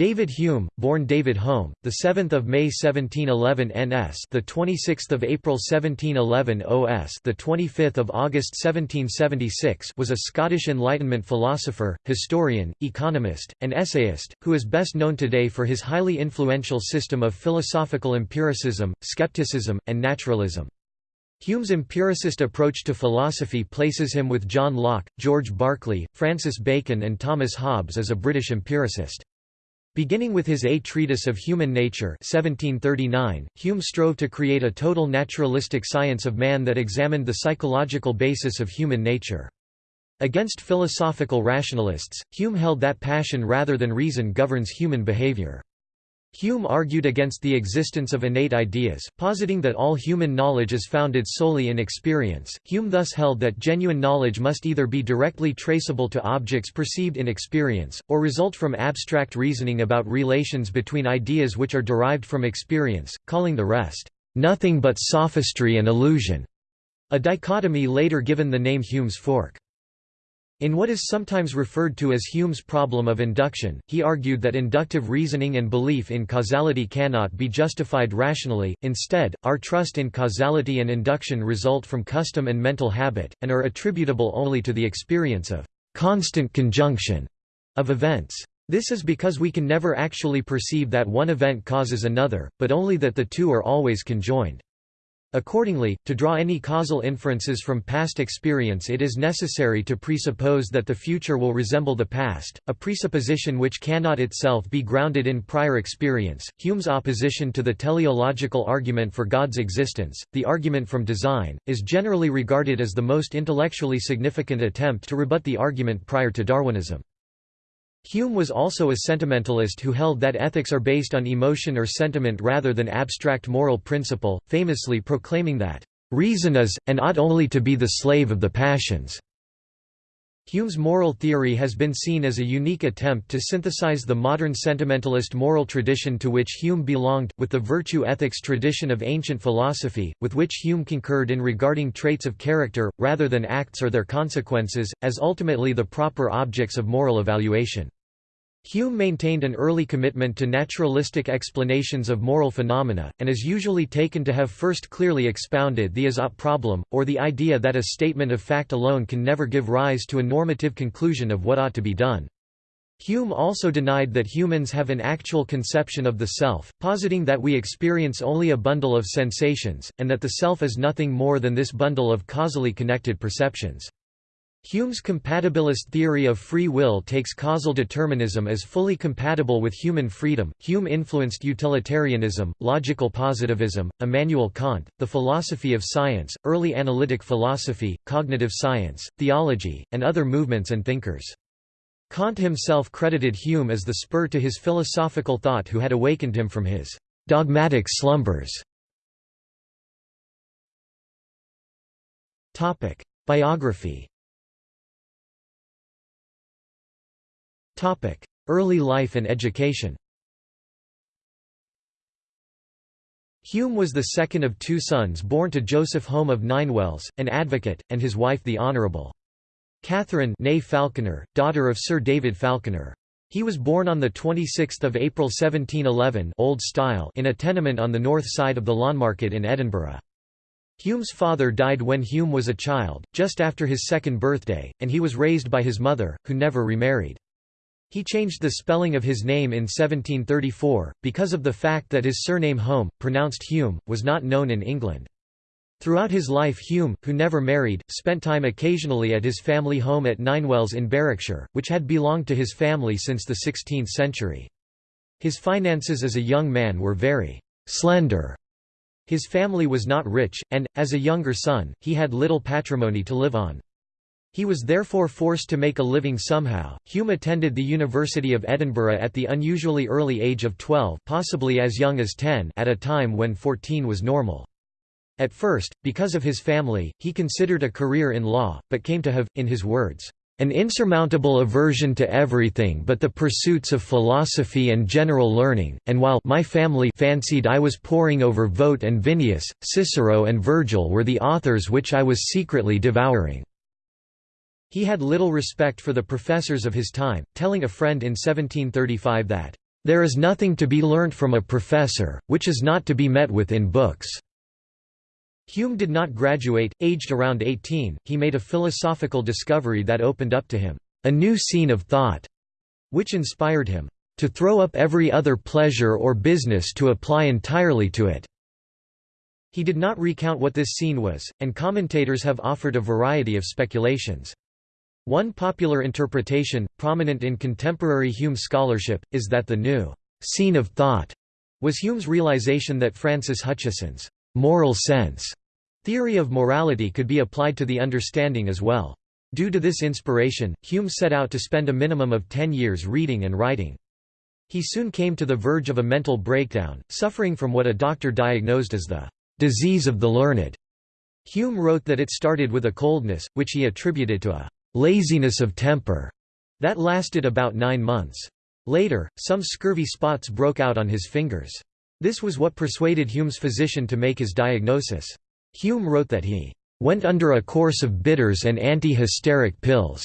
David Hume, born David Home, the 7th of May 1711 NS, the 26th of April 1711 OS, the 25th of August 1776, was a Scottish Enlightenment philosopher, historian, economist, and essayist, who is best known today for his highly influential system of philosophical empiricism, skepticism, and naturalism. Hume's empiricist approach to philosophy places him with John Locke, George Berkeley, Francis Bacon and Thomas Hobbes as a British empiricist. Beginning with his A Treatise of Human Nature 1739, Hume strove to create a total naturalistic science of man that examined the psychological basis of human nature. Against philosophical rationalists, Hume held that passion rather than reason governs human behavior. Hume argued against the existence of innate ideas, positing that all human knowledge is founded solely in experience. Hume thus held that genuine knowledge must either be directly traceable to objects perceived in experience, or result from abstract reasoning about relations between ideas which are derived from experience, calling the rest, nothing but sophistry and illusion, a dichotomy later given the name Hume's fork. In what is sometimes referred to as Hume's problem of induction, he argued that inductive reasoning and belief in causality cannot be justified rationally, instead, our trust in causality and induction result from custom and mental habit, and are attributable only to the experience of constant conjunction of events. This is because we can never actually perceive that one event causes another, but only that the two are always conjoined. Accordingly, to draw any causal inferences from past experience it is necessary to presuppose that the future will resemble the past, a presupposition which cannot itself be grounded in prior experience. Hume's opposition to the teleological argument for God's existence, the argument from design, is generally regarded as the most intellectually significant attempt to rebut the argument prior to Darwinism. Hume was also a sentimentalist who held that ethics are based on emotion or sentiment rather than abstract moral principle, famously proclaiming that, "...reason is, and ought only to be the slave of the passions." Hume's moral theory has been seen as a unique attempt to synthesize the modern sentimentalist moral tradition to which Hume belonged, with the virtue ethics tradition of ancient philosophy, with which Hume concurred in regarding traits of character, rather than acts or their consequences, as ultimately the proper objects of moral evaluation. Hume maintained an early commitment to naturalistic explanations of moral phenomena, and is usually taken to have first clearly expounded the is-ought problem, or the idea that a statement of fact alone can never give rise to a normative conclusion of what ought to be done. Hume also denied that humans have an actual conception of the self, positing that we experience only a bundle of sensations, and that the self is nothing more than this bundle of causally connected perceptions. Hume's compatibilist theory of free will takes causal determinism as fully compatible with human freedom. Hume influenced utilitarianism, logical positivism, Immanuel Kant, the philosophy of science, early analytic philosophy, cognitive science, theology, and other movements and thinkers. Kant himself credited Hume as the spur to his philosophical thought who had awakened him from his dogmatic slumbers. Biography Early life and education Hume was the second of two sons born to Joseph Home of Ninewells, an advocate, and his wife the Honourable Catherine Falconer, daughter of Sir David Falconer. He was born on 26 April 1711 Old Style in a tenement on the north side of the Lawnmarket in Edinburgh. Hume's father died when Hume was a child, just after his second birthday, and he was raised by his mother, who never remarried. He changed the spelling of his name in 1734, because of the fact that his surname Home, pronounced Hume, was not known in England. Throughout his life Hume, who never married, spent time occasionally at his family home at Ninewells in Berwickshire, which had belonged to his family since the 16th century. His finances as a young man were very slender. His family was not rich, and, as a younger son, he had little patrimony to live on. He was therefore forced to make a living somehow. Hume attended the University of Edinburgh at the unusually early age of 12, possibly as young as 10, at a time when 14 was normal. At first, because of his family, he considered a career in law, but came to have, in his words, an insurmountable aversion to everything but the pursuits of philosophy and general learning, and while my family fancied I was poring over Voet and Vinnius, Cicero and Virgil were the authors which I was secretly devouring. He had little respect for the professors of his time, telling a friend in 1735 that, "...there is nothing to be learnt from a professor, which is not to be met with in books." Hume did not graduate, aged around 18, he made a philosophical discovery that opened up to him, "...a new scene of thought," which inspired him, "...to throw up every other pleasure or business to apply entirely to it." He did not recount what this scene was, and commentators have offered a variety of speculations. One popular interpretation, prominent in contemporary Hume scholarship, is that the new «scene of thought» was Hume's realization that Francis Hutcheson's «moral sense» theory of morality could be applied to the understanding as well. Due to this inspiration, Hume set out to spend a minimum of ten years reading and writing. He soon came to the verge of a mental breakdown, suffering from what a doctor diagnosed as the disease of the learned. Hume wrote that it started with a coldness, which he attributed to a laziness of temper that lasted about nine months. Later, some scurvy spots broke out on his fingers. This was what persuaded Hume's physician to make his diagnosis. Hume wrote that he went under a course of bitters and anti-hysteric pills,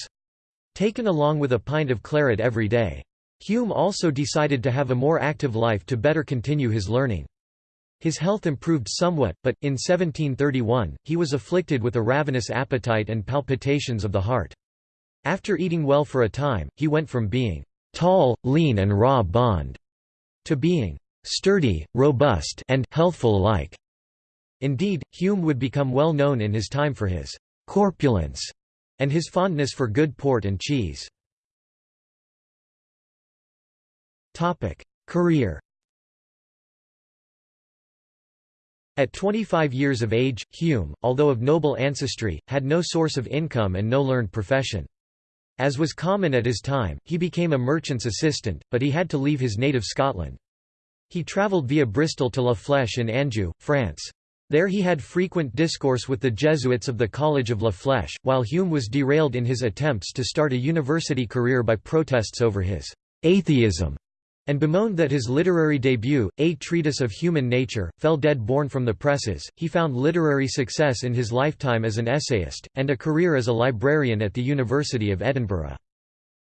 taken along with a pint of claret every day. Hume also decided to have a more active life to better continue his learning. His health improved somewhat, but, in 1731, he was afflicted with a ravenous appetite and palpitations of the heart. After eating well for a time, he went from being «tall, lean and raw bond» to being «sturdy, robust and healthful alike». Indeed, Hume would become well known in his time for his «corpulence» and his fondness for good port and cheese. Career At 25 years of age, Hume, although of noble ancestry, had no source of income and no learned profession. As was common at his time, he became a merchant's assistant, but he had to leave his native Scotland. He travelled via Bristol to La Flèche in Anjou, France. There he had frequent discourse with the Jesuits of the College of La Flèche, while Hume was derailed in his attempts to start a university career by protests over his atheism and bemoaned that his literary debut, A Treatise of Human Nature, fell dead born from the presses. He found literary success in his lifetime as an essayist, and a career as a librarian at the University of Edinburgh.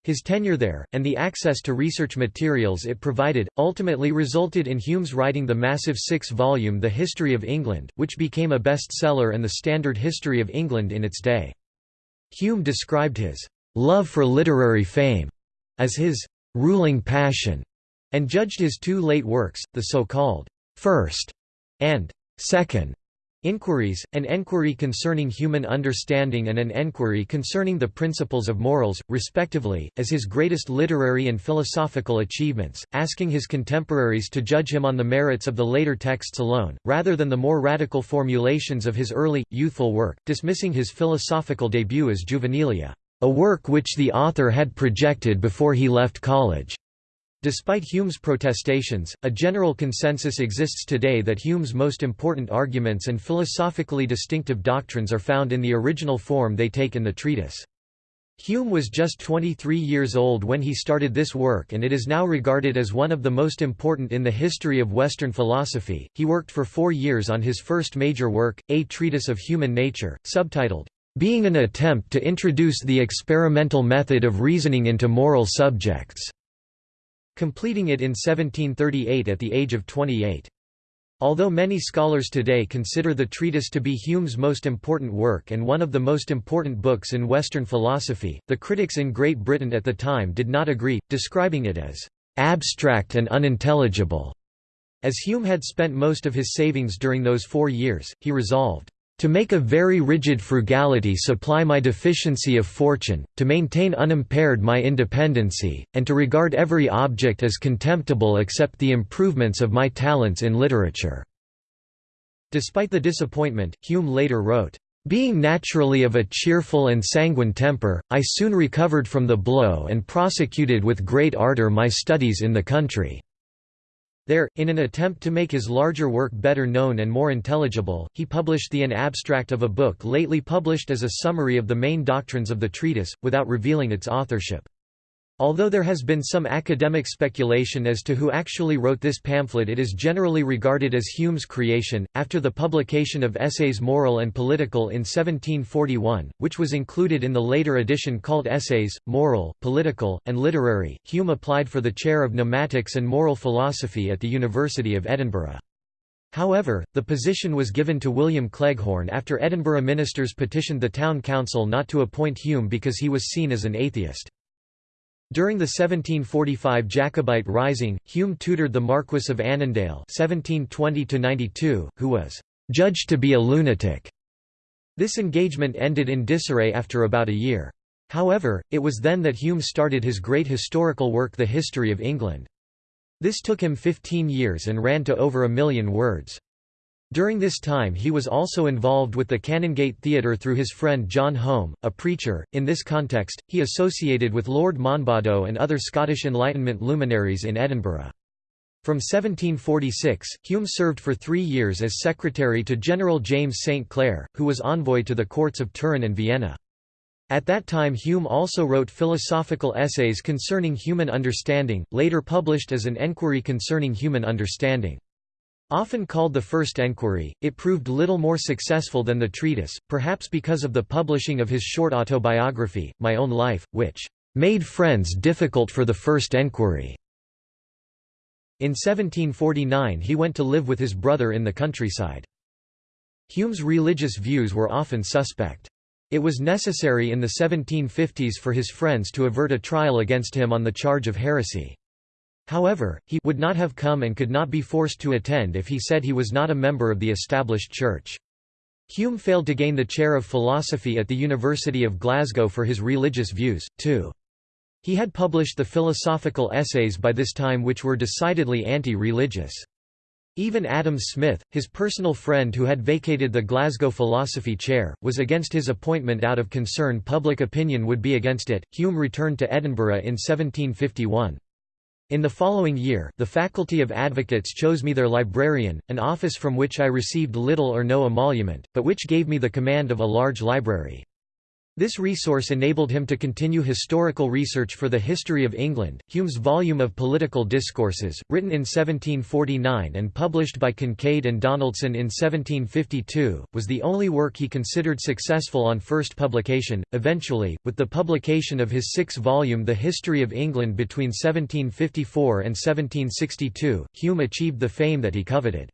His tenure there, and the access to research materials it provided, ultimately resulted in Hume's writing the massive six-volume The History of England, which became a bestseller and the standard history of England in its day. Hume described his love for literary fame as his ruling passion and judged his two late works, the so-called first and second inquiries, an enquiry concerning human understanding and an enquiry concerning the principles of morals, respectively, as his greatest literary and philosophical achievements, asking his contemporaries to judge him on the merits of the later texts alone, rather than the more radical formulations of his early, youthful work, dismissing his philosophical debut as Juvenilia, a work which the author had projected before he left college. Despite Hume's protestations, a general consensus exists today that Hume's most important arguments and philosophically distinctive doctrines are found in the original form they take in the treatise. Hume was just 23 years old when he started this work and it is now regarded as one of the most important in the history of Western philosophy. He worked for four years on his first major work, A Treatise of Human Nature, subtitled, Being an Attempt to Introduce the Experimental Method of Reasoning into Moral Subjects completing it in 1738 at the age of 28. Although many scholars today consider the treatise to be Hume's most important work and one of the most important books in Western philosophy, the critics in Great Britain at the time did not agree, describing it as abstract and unintelligible. As Hume had spent most of his savings during those four years, he resolved, to make a very rigid frugality supply my deficiency of fortune, to maintain unimpaired my independency, and to regard every object as contemptible except the improvements of my talents in literature." Despite the disappointment, Hume later wrote, "...being naturally of a cheerful and sanguine temper, I soon recovered from the blow and prosecuted with great ardour my studies in the country." There, in an attempt to make his larger work better known and more intelligible, he published the an abstract of a book lately published as a summary of the main doctrines of the treatise, without revealing its authorship. Although there has been some academic speculation as to who actually wrote this pamphlet it is generally regarded as Hume's creation, after the publication of Essays Moral and Political in 1741, which was included in the later edition called Essays, Moral, Political, and Literary. Hume applied for the chair of Pneumatics and Moral Philosophy at the University of Edinburgh. However, the position was given to William Cleghorn after Edinburgh ministers petitioned the town council not to appoint Hume because he was seen as an atheist. During the 1745 Jacobite Rising, Hume tutored the Marquess of Annandale (1720–92), who was judged to be a lunatic. This engagement ended in disarray after about a year. However, it was then that Hume started his great historical work The History of England. This took him 15 years and ran to over a million words. During this time he was also involved with the Canongate Theatre through his friend John Home, a preacher. In this context, he associated with Lord Monboddo and other Scottish Enlightenment luminaries in Edinburgh. From 1746, Hume served for three years as secretary to General James St. Clair, who was envoy to the courts of Turin and Vienna. At that time Hume also wrote philosophical essays concerning human understanding, later published as an enquiry concerning human understanding. Often called the First Enquiry, it proved little more successful than the treatise, perhaps because of the publishing of his short autobiography, My Own Life, which "...made friends difficult for the First Enquiry." In 1749 he went to live with his brother in the countryside. Hume's religious views were often suspect. It was necessary in the 1750s for his friends to avert a trial against him on the charge of heresy. However, he would not have come and could not be forced to attend if he said he was not a member of the established church. Hume failed to gain the chair of philosophy at the University of Glasgow for his religious views, too. He had published the philosophical essays by this time which were decidedly anti-religious. Even Adam Smith, his personal friend who had vacated the Glasgow philosophy chair, was against his appointment out of concern public opinion would be against it. Hume returned to Edinburgh in 1751. In the following year, the Faculty of Advocates chose me their librarian, an office from which I received little or no emolument, but which gave me the command of a large library. This resource enabled him to continue historical research for the history of England. Hume's volume of Political Discourses, written in 1749 and published by Kincaid and Donaldson in 1752, was the only work he considered successful on first publication. Eventually, with the publication of his six volume The History of England between 1754 and 1762, Hume achieved the fame that he coveted.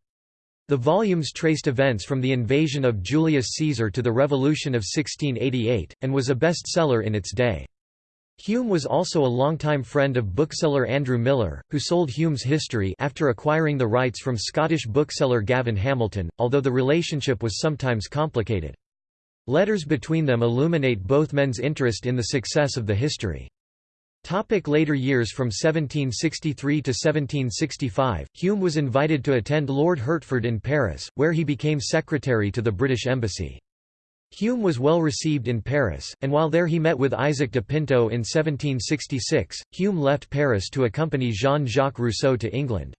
The volumes traced events from the invasion of Julius Caesar to the Revolution of 1688, and was a bestseller in its day. Hume was also a longtime friend of bookseller Andrew Millar, who sold Hume's history after acquiring the rights from Scottish bookseller Gavin Hamilton, although the relationship was sometimes complicated. Letters between them illuminate both men's interest in the success of the history. Topic later years From 1763 to 1765, Hume was invited to attend Lord Hertford in Paris, where he became secretary to the British Embassy. Hume was well received in Paris, and while there he met with Isaac de Pinto in 1766. Hume left Paris to accompany Jean-Jacques Rousseau to England.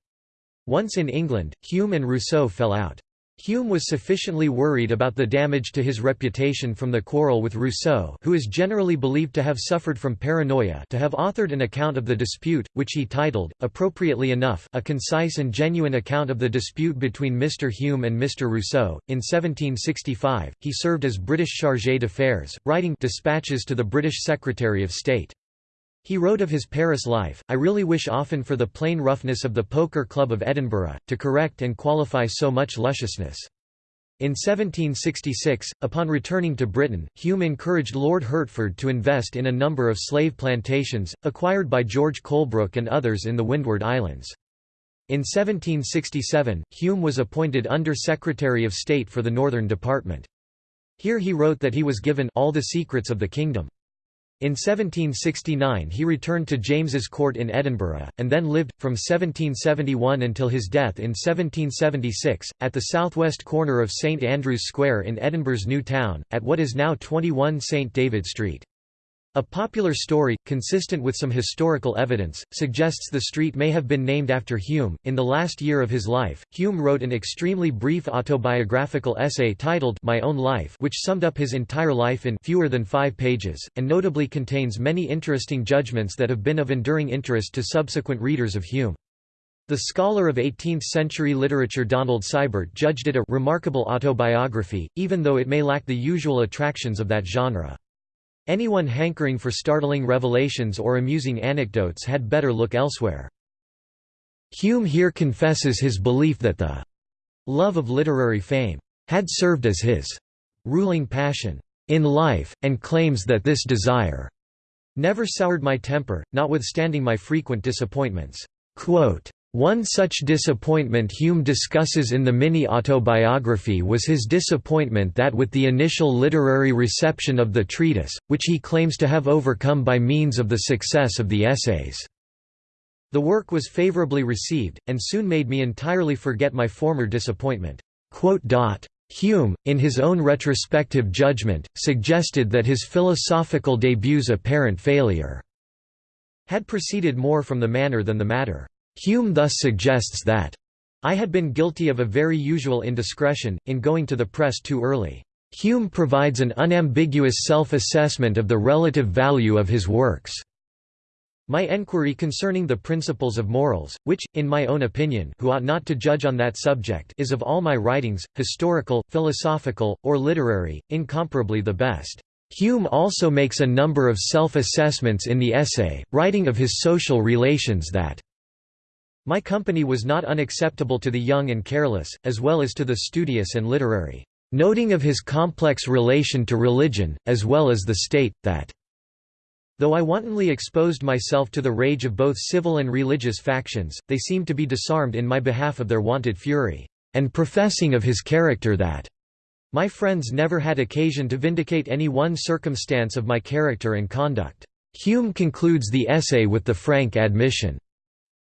Once in England, Hume and Rousseau fell out. Hume was sufficiently worried about the damage to his reputation from the quarrel with Rousseau who is generally believed to have suffered from paranoia to have authored an account of the dispute, which he titled, appropriately enough, A Concise and Genuine Account of the Dispute between Mr. Hume and Mr. Rousseau. In 1765, he served as British Chargé d'Affaires, writing dispatches to the British Secretary of State. He wrote of his Paris life, I really wish often for the plain roughness of the Poker Club of Edinburgh, to correct and qualify so much lusciousness. In 1766, upon returning to Britain, Hume encouraged Lord Hertford to invest in a number of slave plantations, acquired by George Colebrooke and others in the Windward Islands. In 1767, Hume was appointed Under-Secretary of State for the Northern Department. Here he wrote that he was given all the secrets of the kingdom. In 1769 he returned to James's Court in Edinburgh, and then lived, from 1771 until his death in 1776, at the southwest corner of St Andrew's Square in Edinburgh's New Town, at what is now 21 St David Street. A popular story, consistent with some historical evidence, suggests the street may have been named after Hume. In the last year of his life, Hume wrote an extremely brief autobiographical essay titled My Own Life, which summed up his entire life in fewer than five pages, and notably contains many interesting judgments that have been of enduring interest to subsequent readers of Hume. The scholar of 18th-century literature Donald Siebert judged it a remarkable autobiography, even though it may lack the usual attractions of that genre. Anyone hankering for startling revelations or amusing anecdotes had better look elsewhere. Hume here confesses his belief that the love of literary fame had served as his ruling passion in life, and claims that this desire never soured my temper, notwithstanding my frequent disappointments. Quote, one such disappointment Hume discusses in the mini-autobiography was his disappointment that with the initial literary reception of the treatise, which he claims to have overcome by means of the success of the essays. The work was favorably received, and soon made me entirely forget my former disappointment. Hume, in his own retrospective judgment, suggested that his philosophical debut's apparent failure had proceeded more from the manner than the matter. Hume thus suggests that I had been guilty of a very usual indiscretion, in going to the press too early. Hume provides an unambiguous self-assessment of the relative value of his works. My enquiry concerning the principles of morals, which, in my own opinion who ought not to judge on that subject is of all my writings, historical, philosophical, or literary, incomparably the best. Hume also makes a number of self-assessments in the essay, writing of his social relations that my company was not unacceptable to the young and careless, as well as to the studious and literary, noting of his complex relation to religion, as well as the state, that Though I wantonly exposed myself to the rage of both civil and religious factions, they seemed to be disarmed in my behalf of their wonted fury, and professing of his character that my friends never had occasion to vindicate any one circumstance of my character and conduct. Hume concludes the essay with the frank admission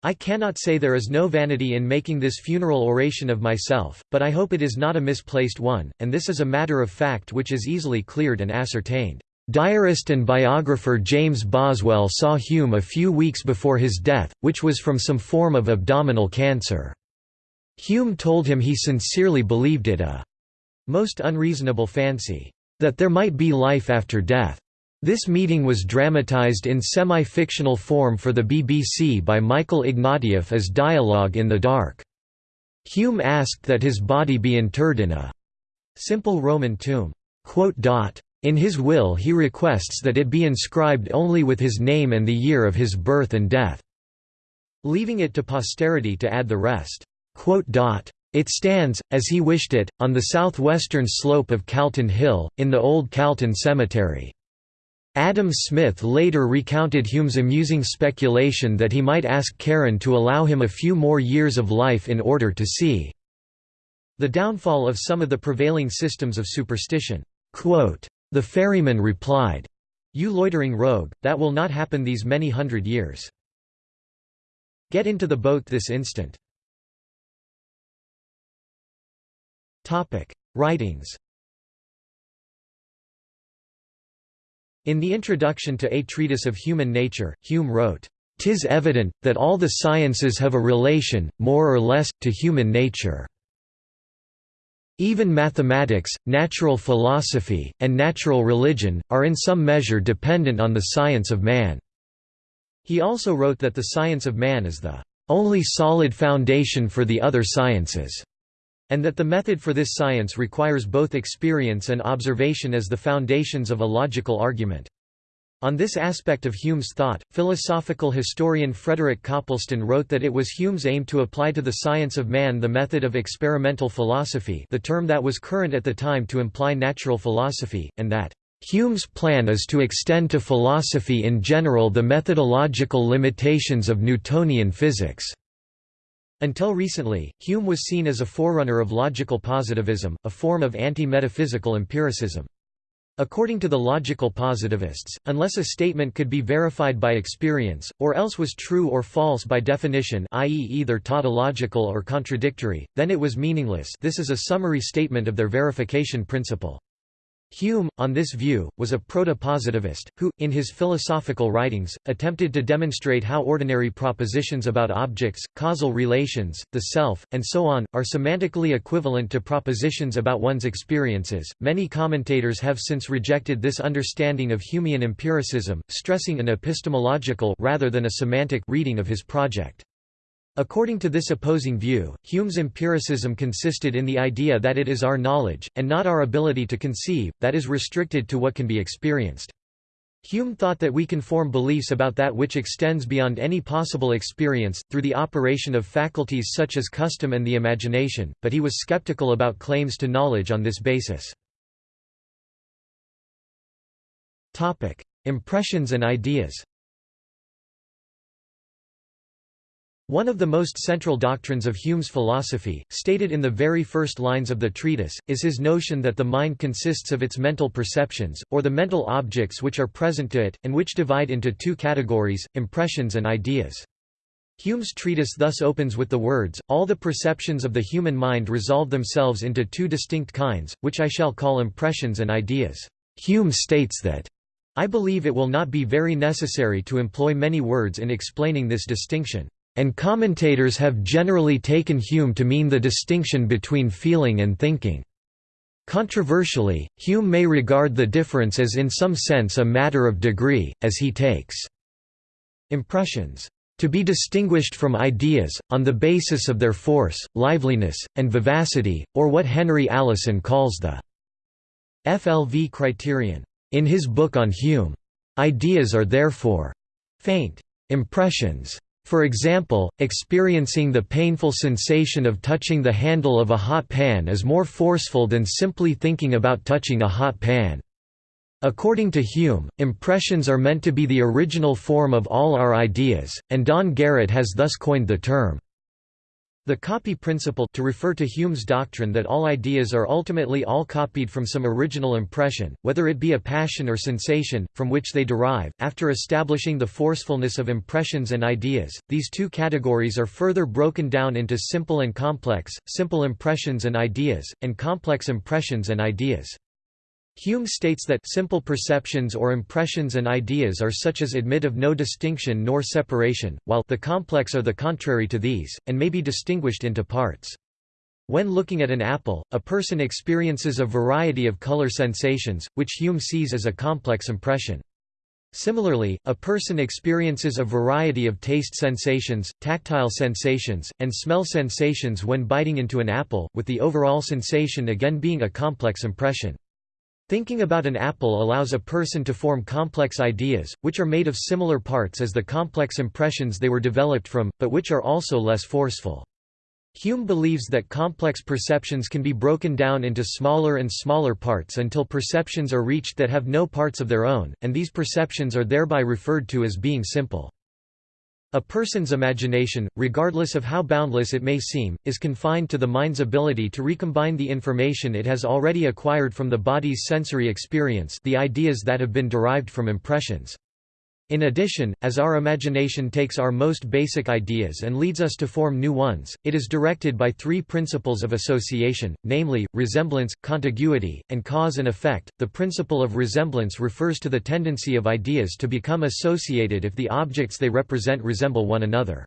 I cannot say there is no vanity in making this funeral oration of myself, but I hope it is not a misplaced one, and this is a matter of fact which is easily cleared and ascertained. Diarist and biographer James Boswell saw Hume a few weeks before his death, which was from some form of abdominal cancer. Hume told him he sincerely believed it a most unreasonable fancy, that there might be life after death. This meeting was dramatized in semi-fictional form for the BBC by Michael Ignatieff as Dialogue in the Dark. Hume asked that his body be interred in a simple Roman tomb. In his will he requests that it be inscribed only with his name and the year of his birth and death, leaving it to posterity to add the rest. It stands, as he wished it, on the southwestern slope of Calton Hill, in the old Calton Cemetery. Adam Smith later recounted Hume's amusing speculation that he might ask Charon to allow him a few more years of life in order to see the downfall of some of the prevailing systems of superstition. Quote, The ferryman replied, You loitering rogue, that will not happen these many hundred years. Get into the boat this instant. Writings In the introduction to A Treatise of Human Nature, Hume wrote, "'Tis evident, that all the sciences have a relation, more or less, to human nature. Even mathematics, natural philosophy, and natural religion, are in some measure dependent on the science of man." He also wrote that the science of man is the only solid foundation for the other sciences and that the method for this science requires both experience and observation as the foundations of a logical argument. On this aspect of Hume's thought, philosophical historian Frederick Copleston wrote that it was Hume's aim to apply to the science of man the method of experimental philosophy the term that was current at the time to imply natural philosophy, and that Hume's plan is to extend to philosophy in general the methodological limitations of Newtonian physics. Until recently, Hume was seen as a forerunner of logical positivism, a form of anti-metaphysical empiricism. According to the logical positivists, unless a statement could be verified by experience, or else was true or false by definition i.e. either tautological or contradictory, then it was meaningless this is a summary statement of their verification principle. Hume, on this view, was a proto-positivist, who, in his philosophical writings, attempted to demonstrate how ordinary propositions about objects, causal relations, the self, and so on, are semantically equivalent to propositions about one's experiences. Many commentators have since rejected this understanding of Humean empiricism, stressing an epistemological rather than a semantic reading of his project. According to this opposing view, Hume's empiricism consisted in the idea that it is our knowledge, and not our ability to conceive, that is restricted to what can be experienced. Hume thought that we can form beliefs about that which extends beyond any possible experience, through the operation of faculties such as custom and the imagination, but he was skeptical about claims to knowledge on this basis. Impressions and ideas One of the most central doctrines of Hume's philosophy, stated in the very first lines of the treatise, is his notion that the mind consists of its mental perceptions, or the mental objects which are present to it, and which divide into two categories, impressions and ideas. Hume's treatise thus opens with the words, All the perceptions of the human mind resolve themselves into two distinct kinds, which I shall call impressions and ideas. Hume states that, I believe it will not be very necessary to employ many words in explaining this distinction and commentators have generally taken Hume to mean the distinction between feeling and thinking. Controversially, Hume may regard the difference as in some sense a matter of degree, as he takes impressions to be distinguished from ideas, on the basis of their force, liveliness, and vivacity, or what Henry Allison calls the FLV criterion. In his book on Hume, ideas are therefore faint impressions for example, experiencing the painful sensation of touching the handle of a hot pan is more forceful than simply thinking about touching a hot pan. According to Hume, impressions are meant to be the original form of all our ideas, and Don Garrett has thus coined the term the copy principle to refer to Hume's doctrine that all ideas are ultimately all copied from some original impression, whether it be a passion or sensation, from which they derive. After establishing the forcefulness of impressions and ideas, these two categories are further broken down into simple and complex, simple impressions and ideas, and complex impressions and ideas. Hume states that simple perceptions or impressions and ideas are such as admit of no distinction nor separation, while the complex are the contrary to these, and may be distinguished into parts. When looking at an apple, a person experiences a variety of color sensations, which Hume sees as a complex impression. Similarly, a person experiences a variety of taste sensations, tactile sensations, and smell sensations when biting into an apple, with the overall sensation again being a complex impression. Thinking about an apple allows a person to form complex ideas, which are made of similar parts as the complex impressions they were developed from, but which are also less forceful. Hume believes that complex perceptions can be broken down into smaller and smaller parts until perceptions are reached that have no parts of their own, and these perceptions are thereby referred to as being simple. A person's imagination, regardless of how boundless it may seem, is confined to the mind's ability to recombine the information it has already acquired from the body's sensory experience the ideas that have been derived from impressions. In addition, as our imagination takes our most basic ideas and leads us to form new ones, it is directed by three principles of association, namely, resemblance, contiguity, and cause and effect. The principle of resemblance refers to the tendency of ideas to become associated if the objects they represent resemble one another.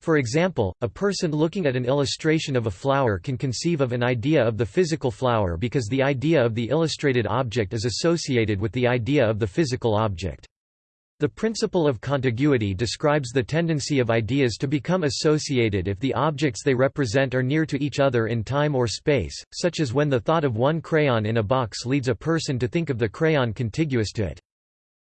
For example, a person looking at an illustration of a flower can conceive of an idea of the physical flower because the idea of the illustrated object is associated with the idea of the physical object. The principle of contiguity describes the tendency of ideas to become associated if the objects they represent are near to each other in time or space, such as when the thought of one crayon in a box leads a person to think of the crayon contiguous to it.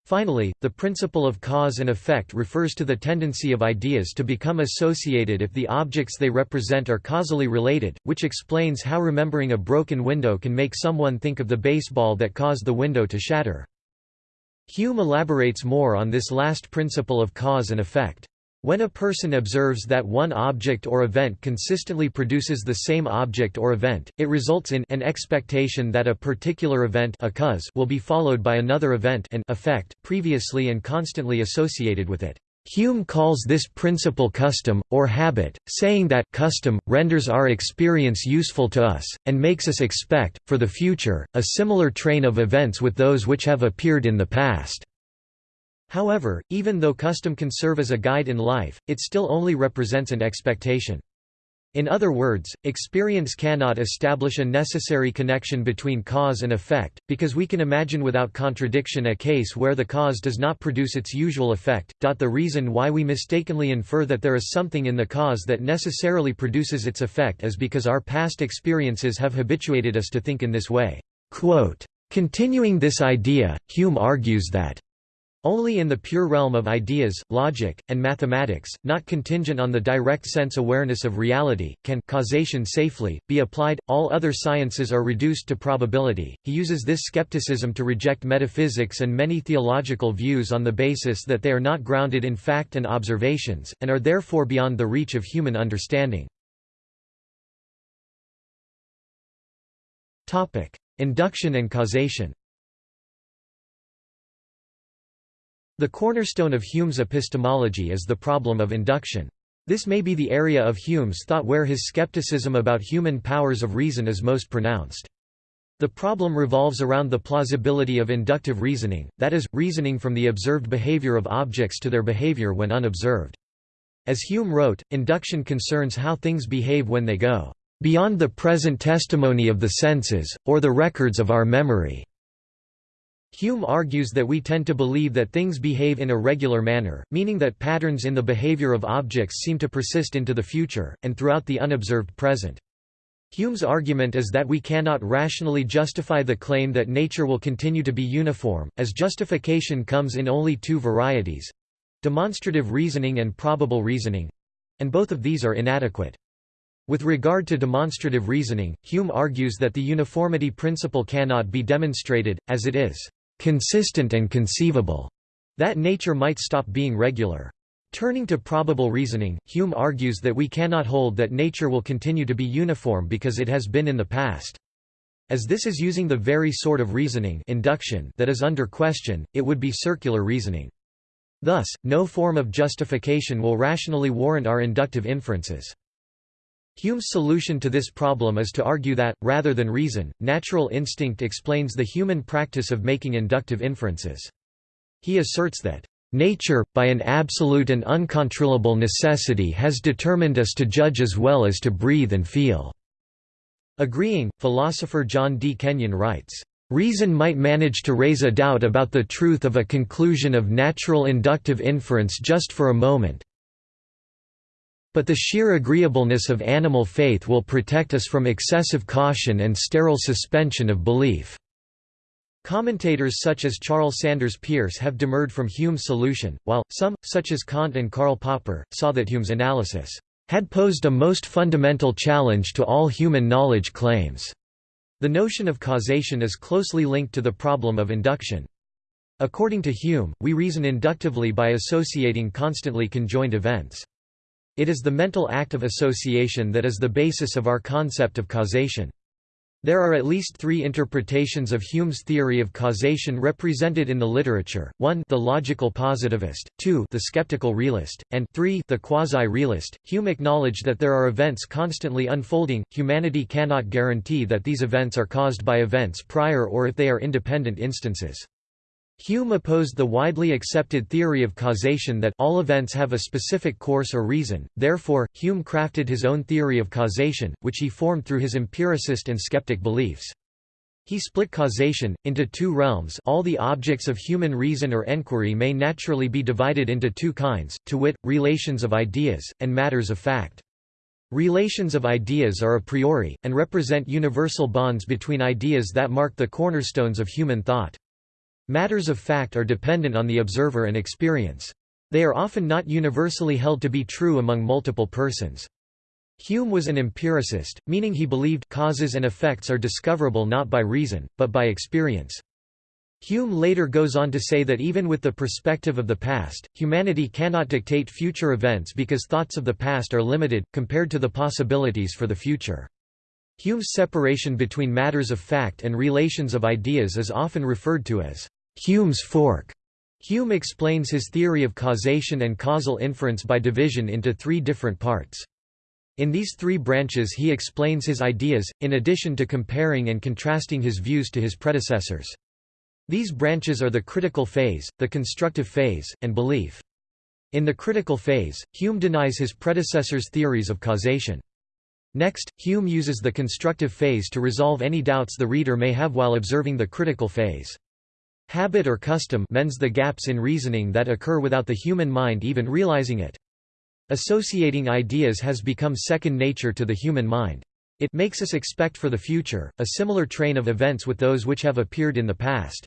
Finally, the principle of cause and effect refers to the tendency of ideas to become associated if the objects they represent are causally related, which explains how remembering a broken window can make someone think of the baseball that caused the window to shatter. Hume elaborates more on this last principle of cause and effect. When a person observes that one object or event consistently produces the same object or event, it results in an expectation that a particular event a cause will be followed by another event an effect previously and constantly associated with it. Hume calls this principle custom, or habit, saying that custom, renders our experience useful to us, and makes us expect, for the future, a similar train of events with those which have appeared in the past. However, even though custom can serve as a guide in life, it still only represents an expectation. In other words, experience cannot establish a necessary connection between cause and effect, because we can imagine without contradiction a case where the cause does not produce its usual effect. The reason why we mistakenly infer that there is something in the cause that necessarily produces its effect is because our past experiences have habituated us to think in this way. Continuing this idea, Hume argues that only in the pure realm of ideas, logic, and mathematics, not contingent on the direct sense awareness of reality, can causation safely be applied. All other sciences are reduced to probability. He uses this skepticism to reject metaphysics and many theological views on the basis that they are not grounded in fact and observations, and are therefore beyond the reach of human understanding. Induction and causation The cornerstone of Hume's epistemology is the problem of induction. This may be the area of Hume's thought where his skepticism about human powers of reason is most pronounced. The problem revolves around the plausibility of inductive reasoning, that is, reasoning from the observed behavior of objects to their behavior when unobserved. As Hume wrote, induction concerns how things behave when they go beyond the present testimony of the senses, or the records of our memory. Hume argues that we tend to believe that things behave in a regular manner, meaning that patterns in the behavior of objects seem to persist into the future, and throughout the unobserved present. Hume's argument is that we cannot rationally justify the claim that nature will continue to be uniform, as justification comes in only two varieties—demonstrative reasoning and probable reasoning—and both of these are inadequate. With regard to demonstrative reasoning, Hume argues that the uniformity principle cannot be demonstrated, as it is consistent and conceivable, that nature might stop being regular. Turning to probable reasoning, Hume argues that we cannot hold that nature will continue to be uniform because it has been in the past. As this is using the very sort of reasoning induction that is under question, it would be circular reasoning. Thus, no form of justification will rationally warrant our inductive inferences. Hume's solution to this problem is to argue that, rather than reason, natural instinct explains the human practice of making inductive inferences. He asserts that, "...nature, by an absolute and uncontrollable necessity has determined us to judge as well as to breathe and feel." Agreeing, philosopher John D. Kenyon writes, Reason might manage to raise a doubt about the truth of a conclusion of natural inductive inference just for a moment, but the sheer agreeableness of animal faith will protect us from excessive caution and sterile suspension of belief." Commentators such as Charles Sanders Peirce have demurred from Hume's solution, while, some, such as Kant and Karl Popper, saw that Hume's analysis had posed a most fundamental challenge to all human knowledge claims. The notion of causation is closely linked to the problem of induction. According to Hume, we reason inductively by associating constantly conjoined events. It is the mental act of association that is the basis of our concept of causation. There are at least three interpretations of Hume's theory of causation represented in the literature, 1 the logical positivist, 2 the skeptical realist, and 3 the quasi-realist. Hume acknowledged that there are events constantly unfolding, humanity cannot guarantee that these events are caused by events prior or if they are independent instances. Hume opposed the widely accepted theory of causation that all events have a specific course or reason, therefore, Hume crafted his own theory of causation, which he formed through his empiricist and skeptic beliefs. He split causation, into two realms all the objects of human reason or enquiry may naturally be divided into two kinds, to wit, relations of ideas, and matters of fact. Relations of ideas are a priori, and represent universal bonds between ideas that mark the cornerstones of human thought. Matters of fact are dependent on the observer and experience. They are often not universally held to be true among multiple persons. Hume was an empiricist, meaning he believed causes and effects are discoverable not by reason, but by experience. Hume later goes on to say that even with the perspective of the past, humanity cannot dictate future events because thoughts of the past are limited, compared to the possibilities for the future. Hume's separation between matters of fact and relations of ideas is often referred to as Hume's fork. Hume explains his theory of causation and causal inference by division into three different parts. In these three branches he explains his ideas, in addition to comparing and contrasting his views to his predecessors. These branches are the critical phase, the constructive phase, and belief. In the critical phase, Hume denies his predecessors' theories of causation. Next, Hume uses the constructive phase to resolve any doubts the reader may have while observing the critical phase. Habit or custom mends the gaps in reasoning that occur without the human mind even realizing it. Associating ideas has become second nature to the human mind. It makes us expect for the future, a similar train of events with those which have appeared in the past.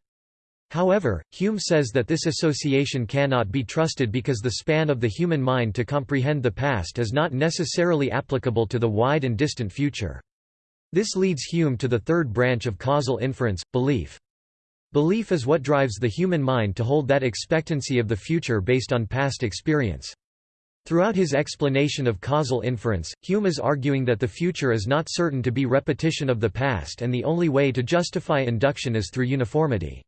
However, Hume says that this association cannot be trusted because the span of the human mind to comprehend the past is not necessarily applicable to the wide and distant future. This leads Hume to the third branch of causal inference, belief. Belief is what drives the human mind to hold that expectancy of the future based on past experience. Throughout his explanation of causal inference, Hume is arguing that the future is not certain to be repetition of the past and the only way to justify induction is through uniformity.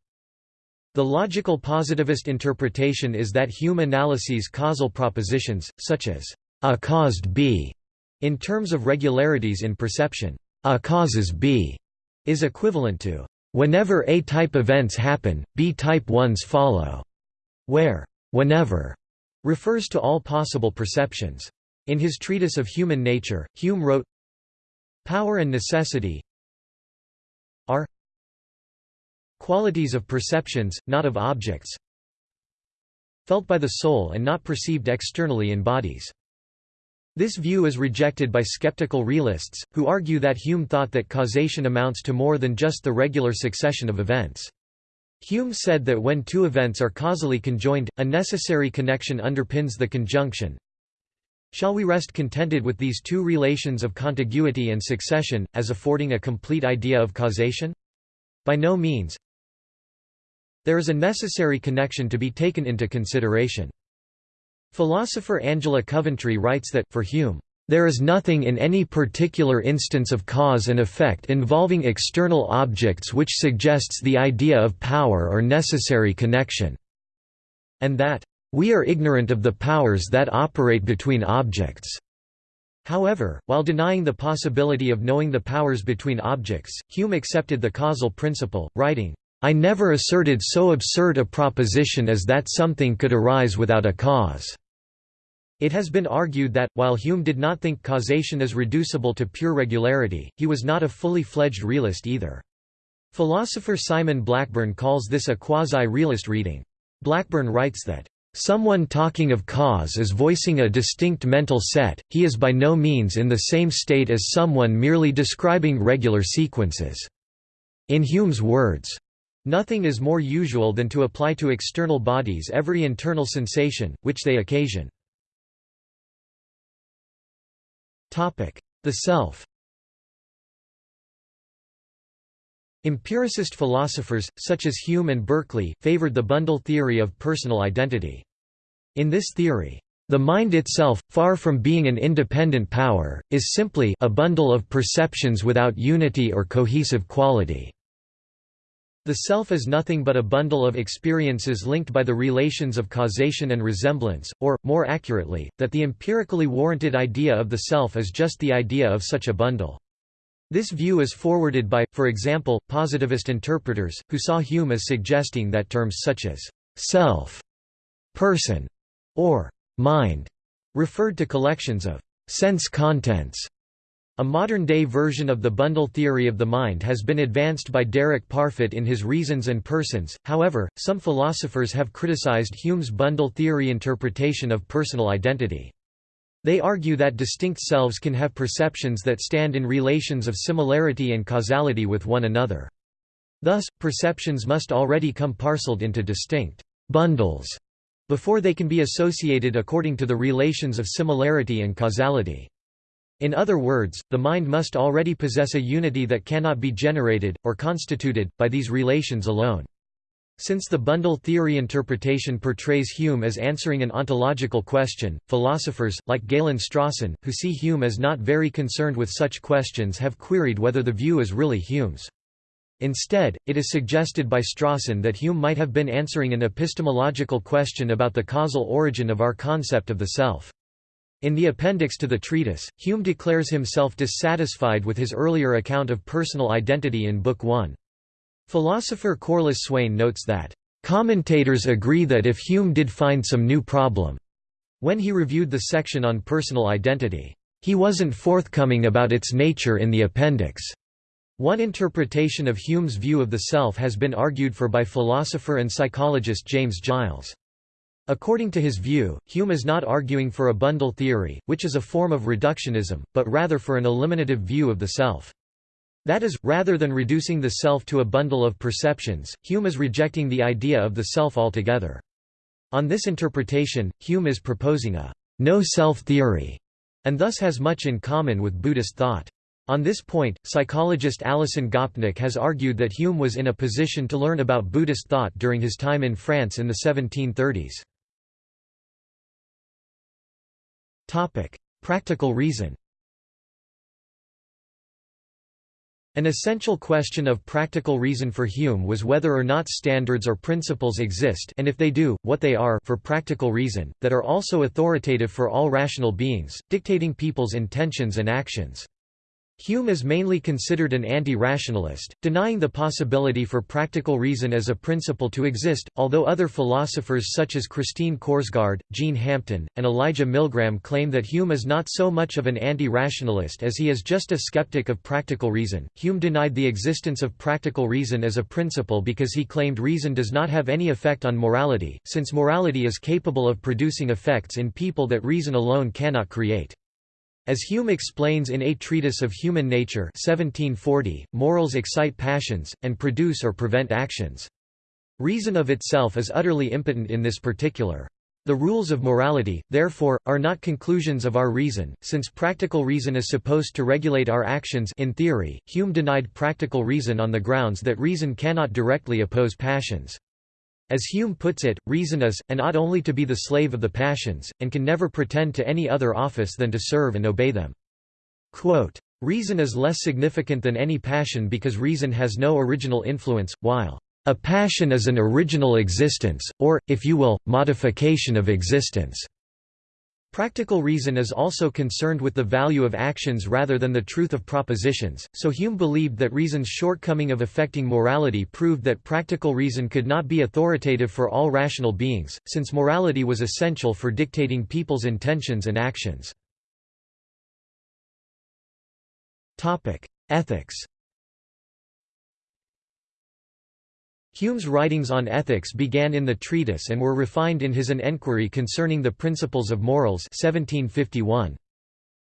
The logical positivist interpretation is that Hume analyses causal propositions, such as A caused B, in terms of regularities in perception. A causes B is equivalent to Whenever A-type events happen, B-type ones follow, where whenever refers to all possible perceptions. In his treatise of human nature, Hume wrote, Power and necessity qualities of perceptions, not of objects, felt by the soul and not perceived externally in bodies. This view is rejected by skeptical realists, who argue that Hume thought that causation amounts to more than just the regular succession of events. Hume said that when two events are causally conjoined, a necessary connection underpins the conjunction. Shall we rest contented with these two relations of contiguity and succession, as affording a complete idea of causation? By no means. There is a necessary connection to be taken into consideration. Philosopher Angela Coventry writes that, for Hume, there is nothing in any particular instance of cause and effect involving external objects which suggests the idea of power or necessary connection, and that, we are ignorant of the powers that operate between objects. However, while denying the possibility of knowing the powers between objects, Hume accepted the causal principle, writing, I never asserted so absurd a proposition as that something could arise without a cause. It has been argued that, while Hume did not think causation is reducible to pure regularity, he was not a fully fledged realist either. Philosopher Simon Blackburn calls this a quasi-realist reading. Blackburn writes that, "...someone talking of cause is voicing a distinct mental set, he is by no means in the same state as someone merely describing regular sequences." In Hume's words, Nothing is more usual than to apply to external bodies every internal sensation, which they occasion. The self Empiricist philosophers, such as Hume and Berkeley, favored the bundle theory of personal identity. In this theory, the mind itself, far from being an independent power, is simply a bundle of perceptions without unity or cohesive quality. The self is nothing but a bundle of experiences linked by the relations of causation and resemblance, or, more accurately, that the empirically warranted idea of the self is just the idea of such a bundle. This view is forwarded by, for example, positivist interpreters, who saw Hume as suggesting that terms such as self, person, or mind referred to collections of sense contents a modern-day version of the bundle theory of the mind has been advanced by Derek Parfit in his Reasons and Persons, however, some philosophers have criticized Hume's bundle theory interpretation of personal identity. They argue that distinct selves can have perceptions that stand in relations of similarity and causality with one another. Thus, perceptions must already come parceled into distinct bundles before they can be associated according to the relations of similarity and causality. In other words, the mind must already possess a unity that cannot be generated, or constituted, by these relations alone. Since the bundle theory interpretation portrays Hume as answering an ontological question, philosophers, like Galen Strawson, who see Hume as not very concerned with such questions have queried whether the view is really Hume's. Instead, it is suggested by Strawson that Hume might have been answering an epistemological question about the causal origin of our concept of the self. In the appendix to the treatise, Hume declares himself dissatisfied with his earlier account of personal identity in Book 1. Philosopher Corliss Swain notes that, "...commentators agree that if Hume did find some new problem," when he reviewed the section on personal identity, "...he wasn't forthcoming about its nature in the appendix." One interpretation of Hume's view of the self has been argued for by philosopher and psychologist James Giles. According to his view, Hume is not arguing for a bundle theory, which is a form of reductionism, but rather for an eliminative view of the self. That is, rather than reducing the self to a bundle of perceptions, Hume is rejecting the idea of the self altogether. On this interpretation, Hume is proposing a no-self theory, and thus has much in common with Buddhist thought. On this point, psychologist Alison Gopnik has argued that Hume was in a position to learn about Buddhist thought during his time in France in the 1730s. Practical reason An essential question of practical reason for Hume was whether or not standards or principles exist and if they do, what they are for practical reason, that are also authoritative for all rational beings, dictating people's intentions and actions. Hume is mainly considered an anti-rationalist, denying the possibility for practical reason as a principle to exist, although other philosophers such as Christine Korsgaard, Jean Hampton, and Elijah Millgram claim that Hume is not so much of an anti-rationalist as he is just a skeptic of practical reason. Hume denied the existence of practical reason as a principle because he claimed reason does not have any effect on morality, since morality is capable of producing effects in people that reason alone cannot create. As Hume explains in A Treatise of Human Nature 1740, morals excite passions, and produce or prevent actions. Reason of itself is utterly impotent in this particular. The rules of morality, therefore, are not conclusions of our reason, since practical reason is supposed to regulate our actions in theory, Hume denied practical reason on the grounds that reason cannot directly oppose passions. As Hume puts it, reason is, and ought only to be the slave of the passions, and can never pretend to any other office than to serve and obey them. Quote, reason is less significant than any passion because reason has no original influence, while a passion is an original existence, or, if you will, modification of existence. Practical reason is also concerned with the value of actions rather than the truth of propositions, so Hume believed that reason's shortcoming of affecting morality proved that practical reason could not be authoritative for all rational beings, since morality was essential for dictating people's intentions and actions. Ethics Hume's writings on ethics began in the treatise and were refined in his An Enquiry Concerning the Principles of Morals 1751.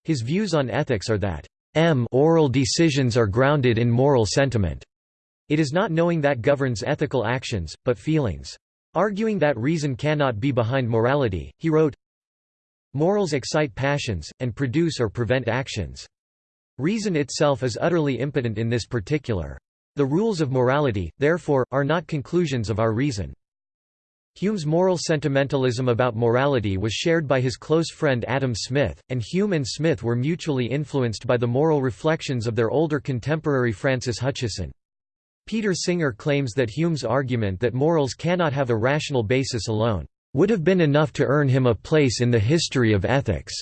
His views on ethics are that m oral decisions are grounded in moral sentiment. It is not knowing that governs ethical actions, but feelings. Arguing that reason cannot be behind morality, he wrote, Morals excite passions, and produce or prevent actions. Reason itself is utterly impotent in this particular. The rules of morality, therefore, are not conclusions of our reason. Hume's moral sentimentalism about morality was shared by his close friend Adam Smith, and Hume and Smith were mutually influenced by the moral reflections of their older contemporary Francis Hutcheson. Peter Singer claims that Hume's argument that morals cannot have a rational basis alone, "...would have been enough to earn him a place in the history of ethics."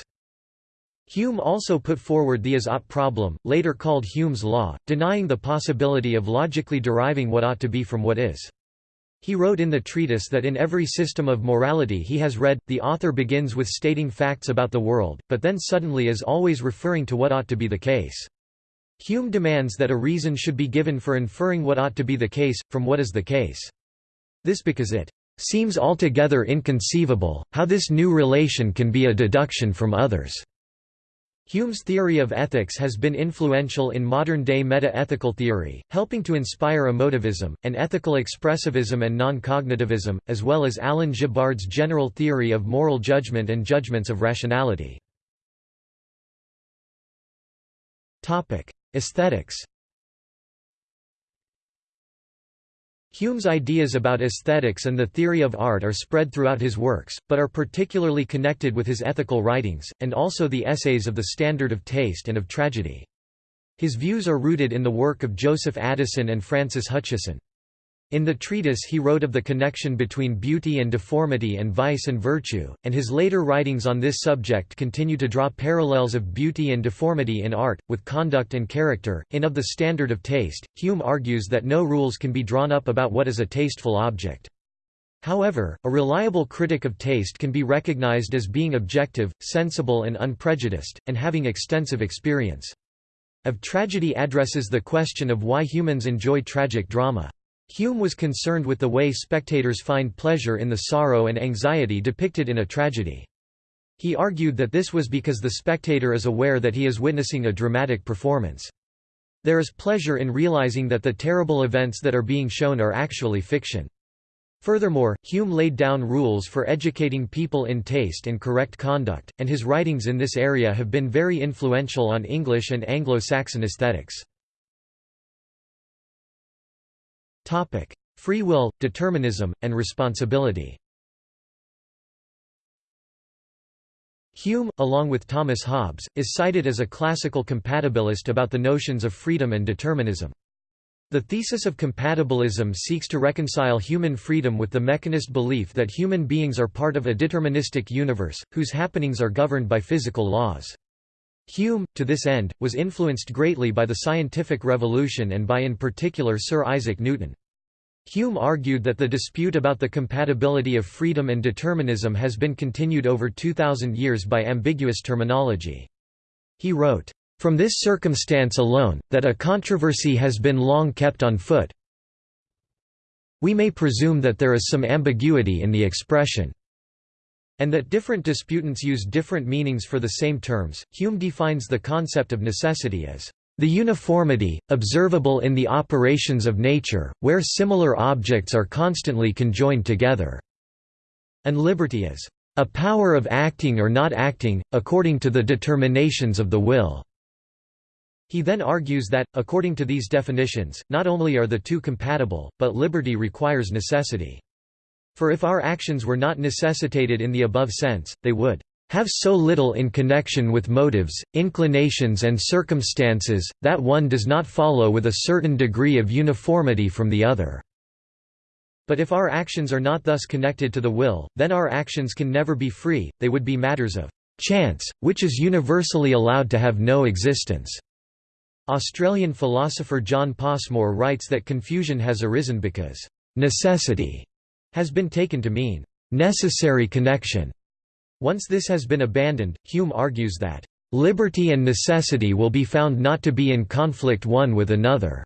Hume also put forward the is-ought problem, later called Hume's law, denying the possibility of logically deriving what ought to be from what is. He wrote in the treatise that in every system of morality he has read, the author begins with stating facts about the world, but then suddenly is always referring to what ought to be the case. Hume demands that a reason should be given for inferring what ought to be the case, from what is the case. This because it seems altogether inconceivable, how this new relation can be a deduction from others. Hume's theory of ethics has been influential in modern-day meta-ethical theory, helping to inspire emotivism, and ethical expressivism and non-cognitivism, as well as Alan Gibbard's general theory of moral judgment and judgments of rationality. Aesthetics Hume's ideas about aesthetics and the theory of art are spread throughout his works, but are particularly connected with his ethical writings, and also the essays of the standard of taste and of tragedy. His views are rooted in the work of Joseph Addison and Francis Hutcheson. In the treatise he wrote of the connection between beauty and deformity and vice and virtue, and his later writings on this subject continue to draw parallels of beauty and deformity in art, with conduct and character. In Of the Standard of Taste, Hume argues that no rules can be drawn up about what is a tasteful object. However, a reliable critic of taste can be recognized as being objective, sensible and unprejudiced, and having extensive experience. Of Tragedy addresses the question of why humans enjoy tragic drama. Hume was concerned with the way spectators find pleasure in the sorrow and anxiety depicted in a tragedy. He argued that this was because the spectator is aware that he is witnessing a dramatic performance. There is pleasure in realizing that the terrible events that are being shown are actually fiction. Furthermore, Hume laid down rules for educating people in taste and correct conduct, and his writings in this area have been very influential on English and Anglo-Saxon aesthetics. Topic: Free will, determinism, and responsibility. Hume, along with Thomas Hobbes, is cited as a classical compatibilist about the notions of freedom and determinism. The thesis of compatibilism seeks to reconcile human freedom with the mechanist belief that human beings are part of a deterministic universe, whose happenings are governed by physical laws. Hume, to this end, was influenced greatly by the scientific revolution and by in particular Sir Isaac Newton. Hume argued that the dispute about the compatibility of freedom and determinism has been continued over 2,000 years by ambiguous terminology. He wrote, "...from this circumstance alone, that a controversy has been long kept on foot we may presume that there is some ambiguity in the expression." And that different disputants use different meanings for the same terms. Hume defines the concept of necessity as the uniformity, observable in the operations of nature, where similar objects are constantly conjoined together, and liberty as a power of acting or not acting, according to the determinations of the will. He then argues that, according to these definitions, not only are the two compatible, but liberty requires necessity. For if our actions were not necessitated in the above sense, they would have so little in connection with motives, inclinations and circumstances, that one does not follow with a certain degree of uniformity from the other. But if our actions are not thus connected to the will, then our actions can never be free, they would be matters of chance, which is universally allowed to have no existence. Australian philosopher John Passmore writes that confusion has arisen because necessity has been taken to mean necessary connection. Once this has been abandoned, Hume argues that liberty and necessity will be found not to be in conflict one with another.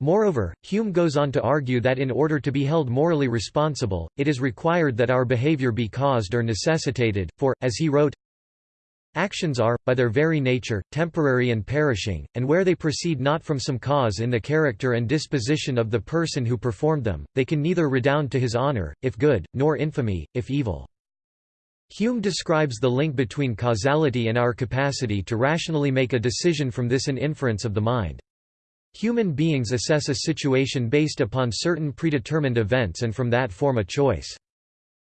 Moreover, Hume goes on to argue that in order to be held morally responsible, it is required that our behavior be caused or necessitated, for, as he wrote, Actions are, by their very nature, temporary and perishing, and where they proceed not from some cause in the character and disposition of the person who performed them, they can neither redound to his honour, if good, nor infamy, if evil. Hume describes the link between causality and our capacity to rationally make a decision from this an inference of the mind. Human beings assess a situation based upon certain predetermined events and from that form a choice.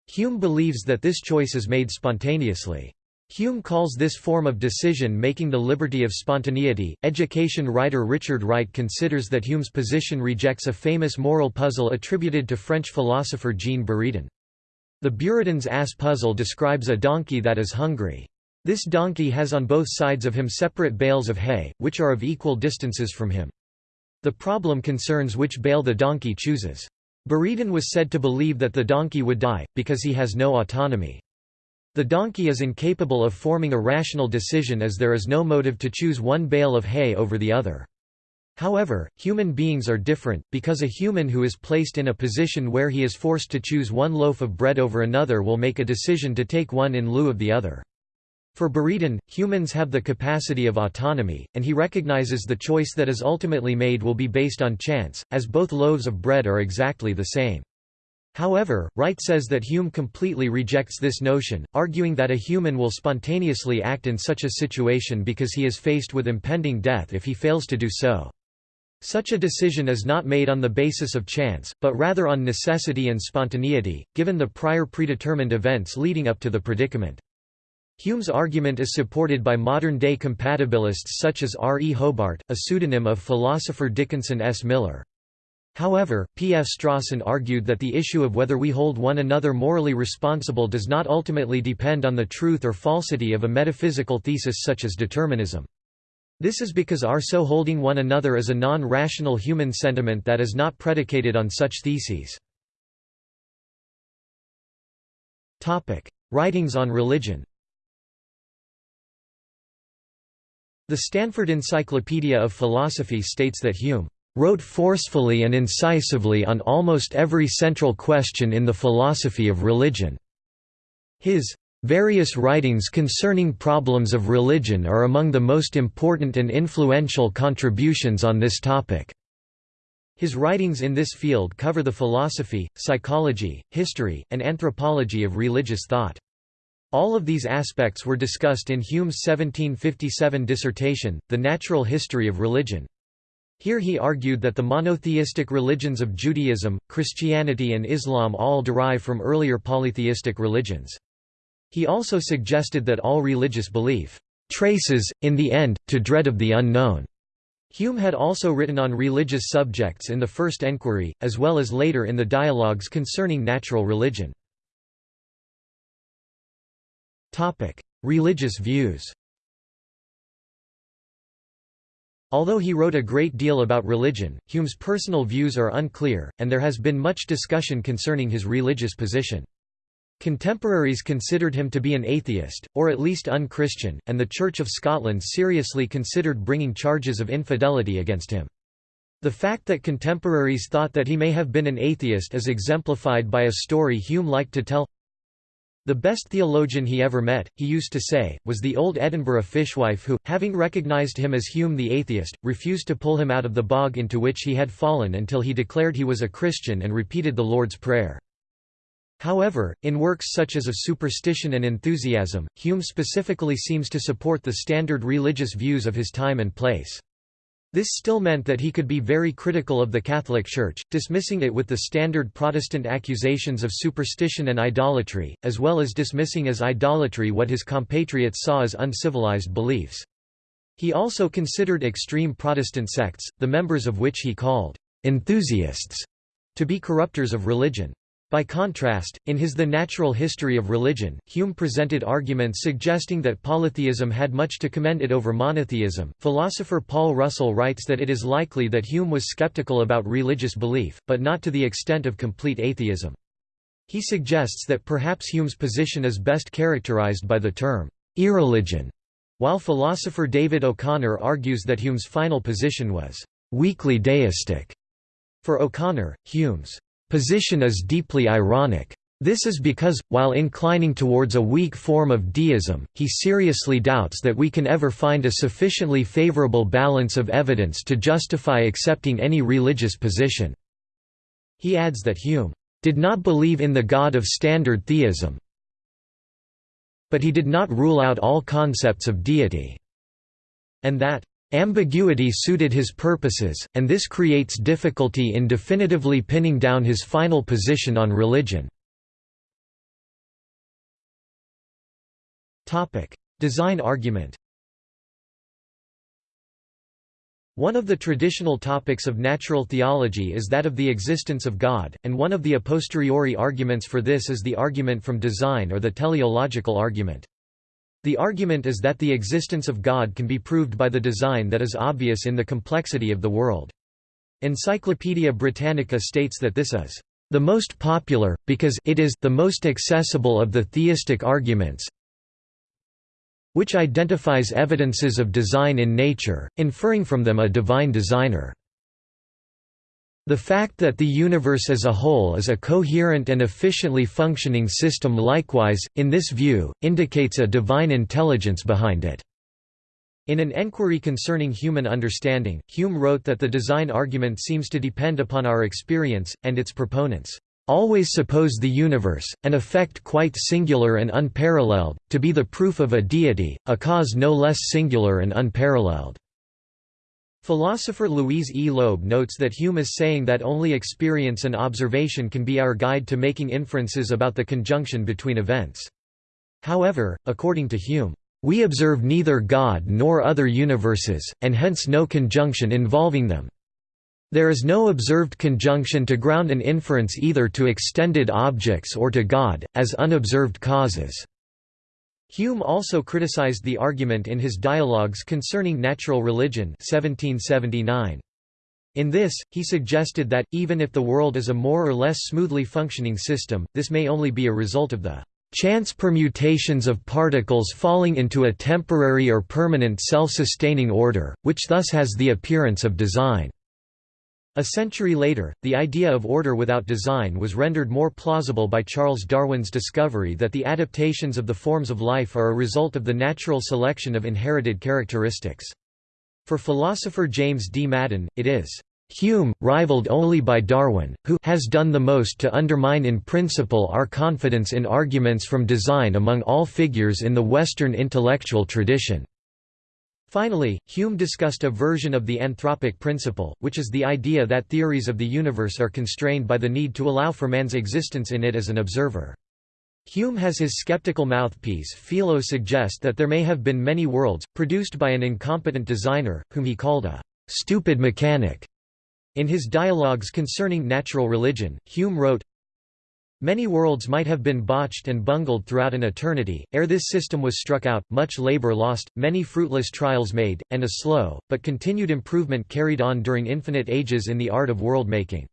Hume believes that this choice is made spontaneously. Hume calls this form of decision-making the liberty of spontaneity. Education writer Richard Wright considers that Hume's position rejects a famous moral puzzle attributed to French philosopher Jean Buridan. The Buridan's ass puzzle describes a donkey that is hungry. This donkey has on both sides of him separate bales of hay, which are of equal distances from him. The problem concerns which bale the donkey chooses. Buridan was said to believe that the donkey would die, because he has no autonomy. The donkey is incapable of forming a rational decision as there is no motive to choose one bale of hay over the other. However, human beings are different, because a human who is placed in a position where he is forced to choose one loaf of bread over another will make a decision to take one in lieu of the other. For Buridan, humans have the capacity of autonomy, and he recognizes the choice that is ultimately made will be based on chance, as both loaves of bread are exactly the same. However, Wright says that Hume completely rejects this notion, arguing that a human will spontaneously act in such a situation because he is faced with impending death if he fails to do so. Such a decision is not made on the basis of chance, but rather on necessity and spontaneity, given the prior predetermined events leading up to the predicament. Hume's argument is supported by modern-day compatibilists such as R. E. Hobart, a pseudonym of philosopher Dickinson S. Miller. However, P. F. Strawson argued that the issue of whether we hold one another morally responsible does not ultimately depend on the truth or falsity of a metaphysical thesis such as determinism. This is because our so holding one another is a non-rational human sentiment that is not predicated on such theses. Writings on religion The Stanford Encyclopedia of Philosophy states that Hume wrote forcefully and incisively on almost every central question in the philosophy of religion. His various writings concerning problems of religion are among the most important and influential contributions on this topic. His writings in this field cover the philosophy, psychology, history, and anthropology of religious thought. All of these aspects were discussed in Hume's 1757 dissertation, The Natural History of Religion. Here he argued that the monotheistic religions of Judaism, Christianity and Islam all derive from earlier polytheistic religions. He also suggested that all religious belief traces, in the end, to dread of the unknown. Hume had also written on religious subjects in the First Enquiry, as well as later in the dialogues concerning natural religion. Religious views Although he wrote a great deal about religion, Hume's personal views are unclear, and there has been much discussion concerning his religious position. Contemporaries considered him to be an atheist, or at least unchristian, and the Church of Scotland seriously considered bringing charges of infidelity against him. The fact that contemporaries thought that he may have been an atheist is exemplified by a story Hume liked to tell. The best theologian he ever met, he used to say, was the old Edinburgh fishwife who, having recognised him as Hume the atheist, refused to pull him out of the bog into which he had fallen until he declared he was a Christian and repeated the Lord's Prayer. However, in works such as Of Superstition and Enthusiasm, Hume specifically seems to support the standard religious views of his time and place. This still meant that he could be very critical of the Catholic Church, dismissing it with the standard Protestant accusations of superstition and idolatry, as well as dismissing as idolatry what his compatriots saw as uncivilized beliefs. He also considered extreme Protestant sects, the members of which he called enthusiasts, to be corrupters of religion. By contrast, in his The Natural History of Religion, Hume presented arguments suggesting that polytheism had much to commend it over monotheism. Philosopher Paul Russell writes that it is likely that Hume was skeptical about religious belief, but not to the extent of complete atheism. He suggests that perhaps Hume's position is best characterized by the term irreligion, while philosopher David O'Connor argues that Hume's final position was weakly deistic. For O'Connor, Hume's position is deeply ironic. This is because, while inclining towards a weak form of deism, he seriously doubts that we can ever find a sufficiently favorable balance of evidence to justify accepting any religious position. He adds that Hume did not believe in the God of standard theism, but he did not rule out all concepts of deity, and that Ambiguity suited his purposes, and this creates difficulty in definitively pinning down his final position on religion. Design argument One of the traditional topics of natural theology is that of the existence of God, and one of the a posteriori arguments for this is the argument from design or the teleological argument. The argument is that the existence of God can be proved by the design that is obvious in the complexity of the world. Encyclopaedia Britannica states that this is the most popular, because it is the most accessible of the theistic arguments, which identifies evidences of design in nature, inferring from them a divine designer. The fact that the universe as a whole is a coherent and efficiently functioning system likewise, in this view, indicates a divine intelligence behind it. In an enquiry concerning human understanding, Hume wrote that the design argument seems to depend upon our experience, and its proponents always suppose the universe, an effect quite singular and unparalleled, to be the proof of a deity, a cause no less singular and unparalleled. Philosopher Louise E. Loeb notes that Hume is saying that only experience and observation can be our guide to making inferences about the conjunction between events. However, according to Hume, "...we observe neither God nor other universes, and hence no conjunction involving them. There is no observed conjunction to ground an inference either to extended objects or to God, as unobserved causes." Hume also criticized the argument in his Dialogues Concerning Natural Religion 1779. In this, he suggested that, even if the world is a more or less smoothly functioning system, this may only be a result of the chance permutations of particles falling into a temporary or permanent self-sustaining order, which thus has the appearance of design. A century later, the idea of order without design was rendered more plausible by Charles Darwin's discovery that the adaptations of the forms of life are a result of the natural selection of inherited characteristics. For philosopher James D. Madden, it is Hume, rivaled only by Darwin, who has done the most to undermine in principle our confidence in arguments from design among all figures in the Western intellectual tradition. Finally, Hume discussed a version of the anthropic principle, which is the idea that theories of the universe are constrained by the need to allow for man's existence in it as an observer. Hume has his skeptical mouthpiece Philo suggest that there may have been many worlds, produced by an incompetent designer, whom he called a «stupid mechanic». In his dialogues concerning natural religion, Hume wrote, Many worlds might have been botched and bungled throughout an eternity, ere this system was struck out, much labor lost, many fruitless trials made, and a slow, but continued improvement carried on during infinite ages in the art of world-making.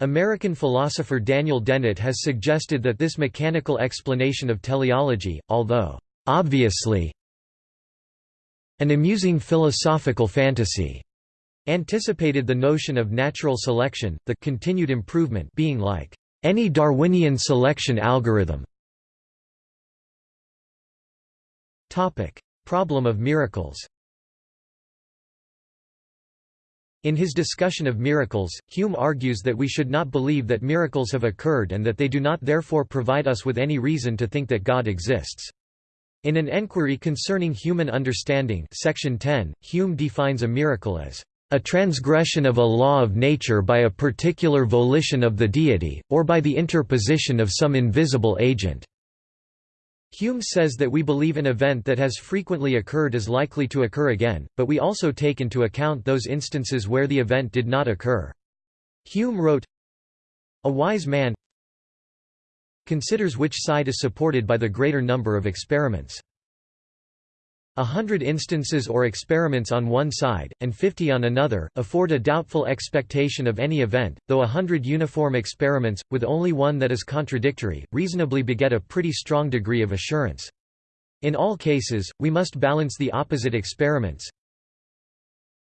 American philosopher Daniel Dennett has suggested that this mechanical explanation of teleology, although obviously an amusing philosophical fantasy, anticipated the notion of natural selection, the continued improvement being like any Darwinian selection algorithm. Problem of miracles. In his discussion of miracles, Hume argues that we should not believe that miracles have occurred and that they do not therefore provide us with any reason to think that God exists. In an enquiry concerning human understanding section 10, Hume defines a miracle as a transgression of a law of nature by a particular volition of the deity, or by the interposition of some invisible agent." Hume says that we believe an event that has frequently occurred is likely to occur again, but we also take into account those instances where the event did not occur. Hume wrote, A wise man considers which side is supported by the greater number of experiments. A hundred instances or experiments on one side, and fifty on another, afford a doubtful expectation of any event, though a hundred uniform experiments, with only one that is contradictory, reasonably beget a pretty strong degree of assurance. In all cases, we must balance the opposite experiments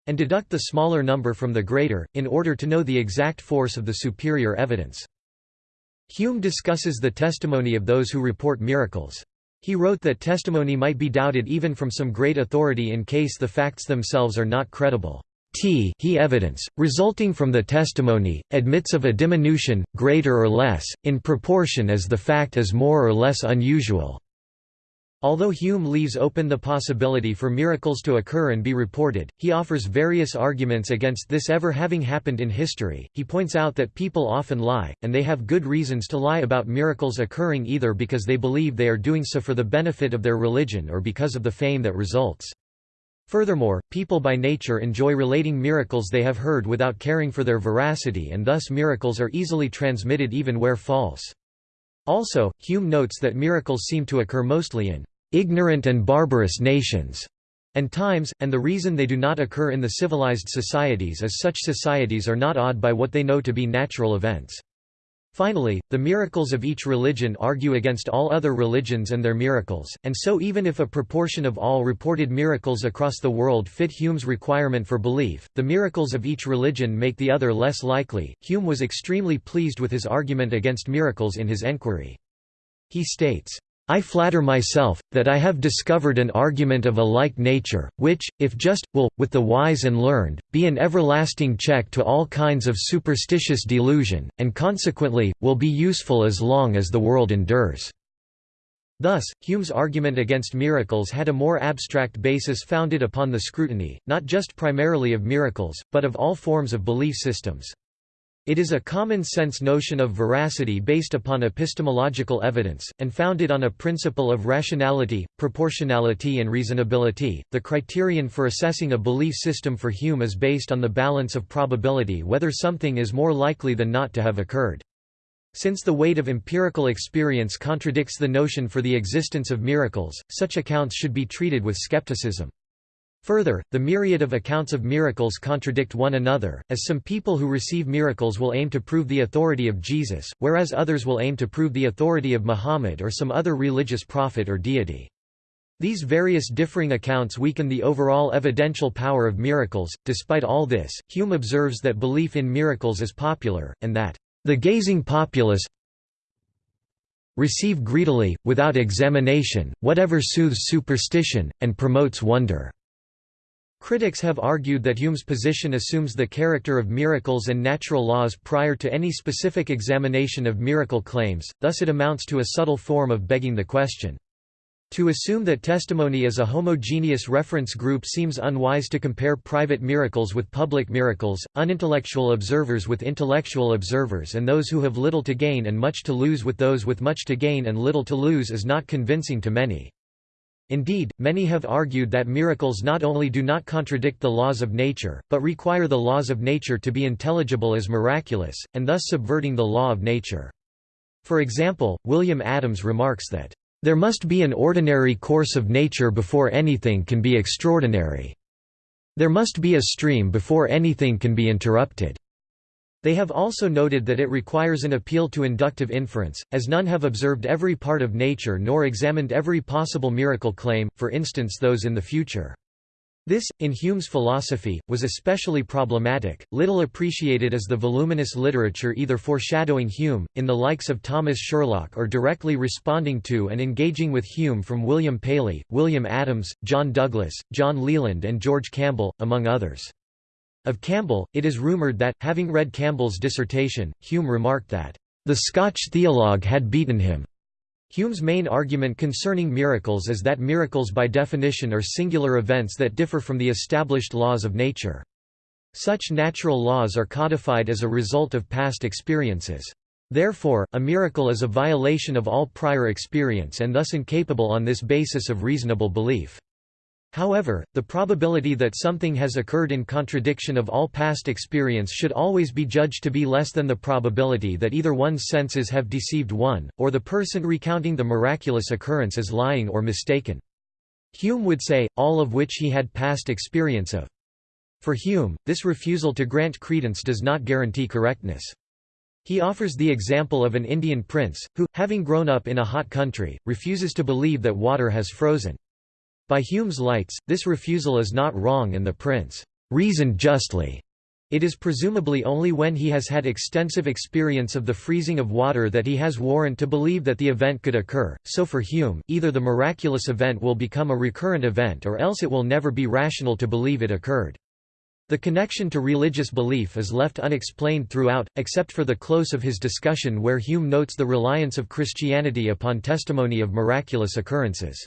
and deduct the smaller number from the greater, in order to know the exact force of the superior evidence. Hume discusses the testimony of those who report miracles. He wrote that testimony might be doubted even from some great authority in case the facts themselves are not credible. T he evidence, resulting from the testimony, admits of a diminution, greater or less, in proportion as the fact is more or less unusual. Although Hume leaves open the possibility for miracles to occur and be reported, he offers various arguments against this ever having happened in history. He points out that people often lie, and they have good reasons to lie about miracles occurring either because they believe they are doing so for the benefit of their religion or because of the fame that results. Furthermore, people by nature enjoy relating miracles they have heard without caring for their veracity and thus miracles are easily transmitted even where false. Also, Hume notes that miracles seem to occur mostly in ignorant and barbarous nations and times, and the reason they do not occur in the civilized societies is such societies are not awed by what they know to be natural events. Finally, the miracles of each religion argue against all other religions and their miracles, and so even if a proportion of all reported miracles across the world fit Hume's requirement for belief, the miracles of each religion make the other less likely. Hume was extremely pleased with his argument against miracles in his enquiry. He states, I flatter myself, that I have discovered an argument of a like nature, which, if just, will, with the wise and learned, be an everlasting check to all kinds of superstitious delusion, and consequently, will be useful as long as the world endures." Thus, Hume's argument against miracles had a more abstract basis founded upon the scrutiny, not just primarily of miracles, but of all forms of belief systems. It is a common-sense notion of veracity based upon epistemological evidence, and founded on a principle of rationality, proportionality and reasonability. The criterion for assessing a belief system for Hume is based on the balance of probability whether something is more likely than not to have occurred. Since the weight of empirical experience contradicts the notion for the existence of miracles, such accounts should be treated with skepticism. Further, the myriad of accounts of miracles contradict one another, as some people who receive miracles will aim to prove the authority of Jesus, whereas others will aim to prove the authority of Muhammad or some other religious prophet or deity. These various differing accounts weaken the overall evidential power of miracles. Despite all this, Hume observes that belief in miracles is popular, and that the gazing populace receive greedily, without examination, whatever soothes superstition, and promotes wonder. Critics have argued that Hume's position assumes the character of miracles and natural laws prior to any specific examination of miracle claims, thus it amounts to a subtle form of begging the question. To assume that testimony is a homogeneous reference group seems unwise to compare private miracles with public miracles, unintellectual observers with intellectual observers and those who have little to gain and much to lose with those with much to gain and little to lose is not convincing to many. Indeed, many have argued that miracles not only do not contradict the laws of nature, but require the laws of nature to be intelligible as miraculous, and thus subverting the law of nature. For example, William Adams remarks that, "...there must be an ordinary course of nature before anything can be extraordinary. There must be a stream before anything can be interrupted." They have also noted that it requires an appeal to inductive inference, as none have observed every part of nature nor examined every possible miracle claim, for instance those in the future. This, in Hume's philosophy, was especially problematic, little appreciated as the voluminous literature either foreshadowing Hume, in the likes of Thomas Sherlock or directly responding to and engaging with Hume from William Paley, William Adams, John Douglas, John Leland and George Campbell, among others. Of Campbell, it is rumoured that, having read Campbell's dissertation, Hume remarked that, "...the Scotch theologue had beaten him." Hume's main argument concerning miracles is that miracles by definition are singular events that differ from the established laws of nature. Such natural laws are codified as a result of past experiences. Therefore, a miracle is a violation of all prior experience and thus incapable on this basis of reasonable belief. However, the probability that something has occurred in contradiction of all past experience should always be judged to be less than the probability that either one's senses have deceived one, or the person recounting the miraculous occurrence is lying or mistaken. Hume would say, all of which he had past experience of. For Hume, this refusal to grant credence does not guarantee correctness. He offers the example of an Indian prince, who, having grown up in a hot country, refuses to believe that water has frozen. By Hume's lights, this refusal is not wrong and the prince reasoned justly. It is presumably only when he has had extensive experience of the freezing of water that he has warrant to believe that the event could occur, so for Hume, either the miraculous event will become a recurrent event or else it will never be rational to believe it occurred. The connection to religious belief is left unexplained throughout, except for the close of his discussion where Hume notes the reliance of Christianity upon testimony of miraculous occurrences.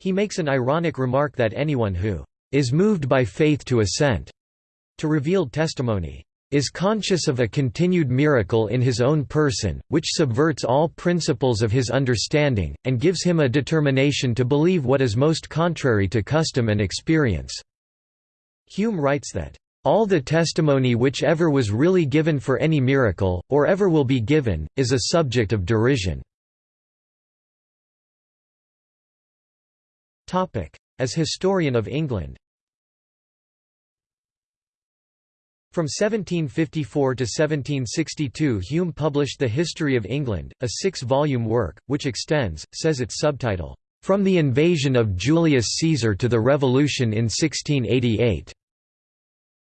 He makes an ironic remark that anyone who is moved by faith to assent to revealed testimony is conscious of a continued miracle in his own person, which subverts all principles of his understanding, and gives him a determination to believe what is most contrary to custom and experience." Hume writes that, "...all the testimony which ever was really given for any miracle, or ever will be given, is a subject of derision." As historian of England From 1754 to 1762 Hume published The History of England, a six-volume work, which extends, says its subtitle, "...from the invasion of Julius Caesar to the Revolution in 1688."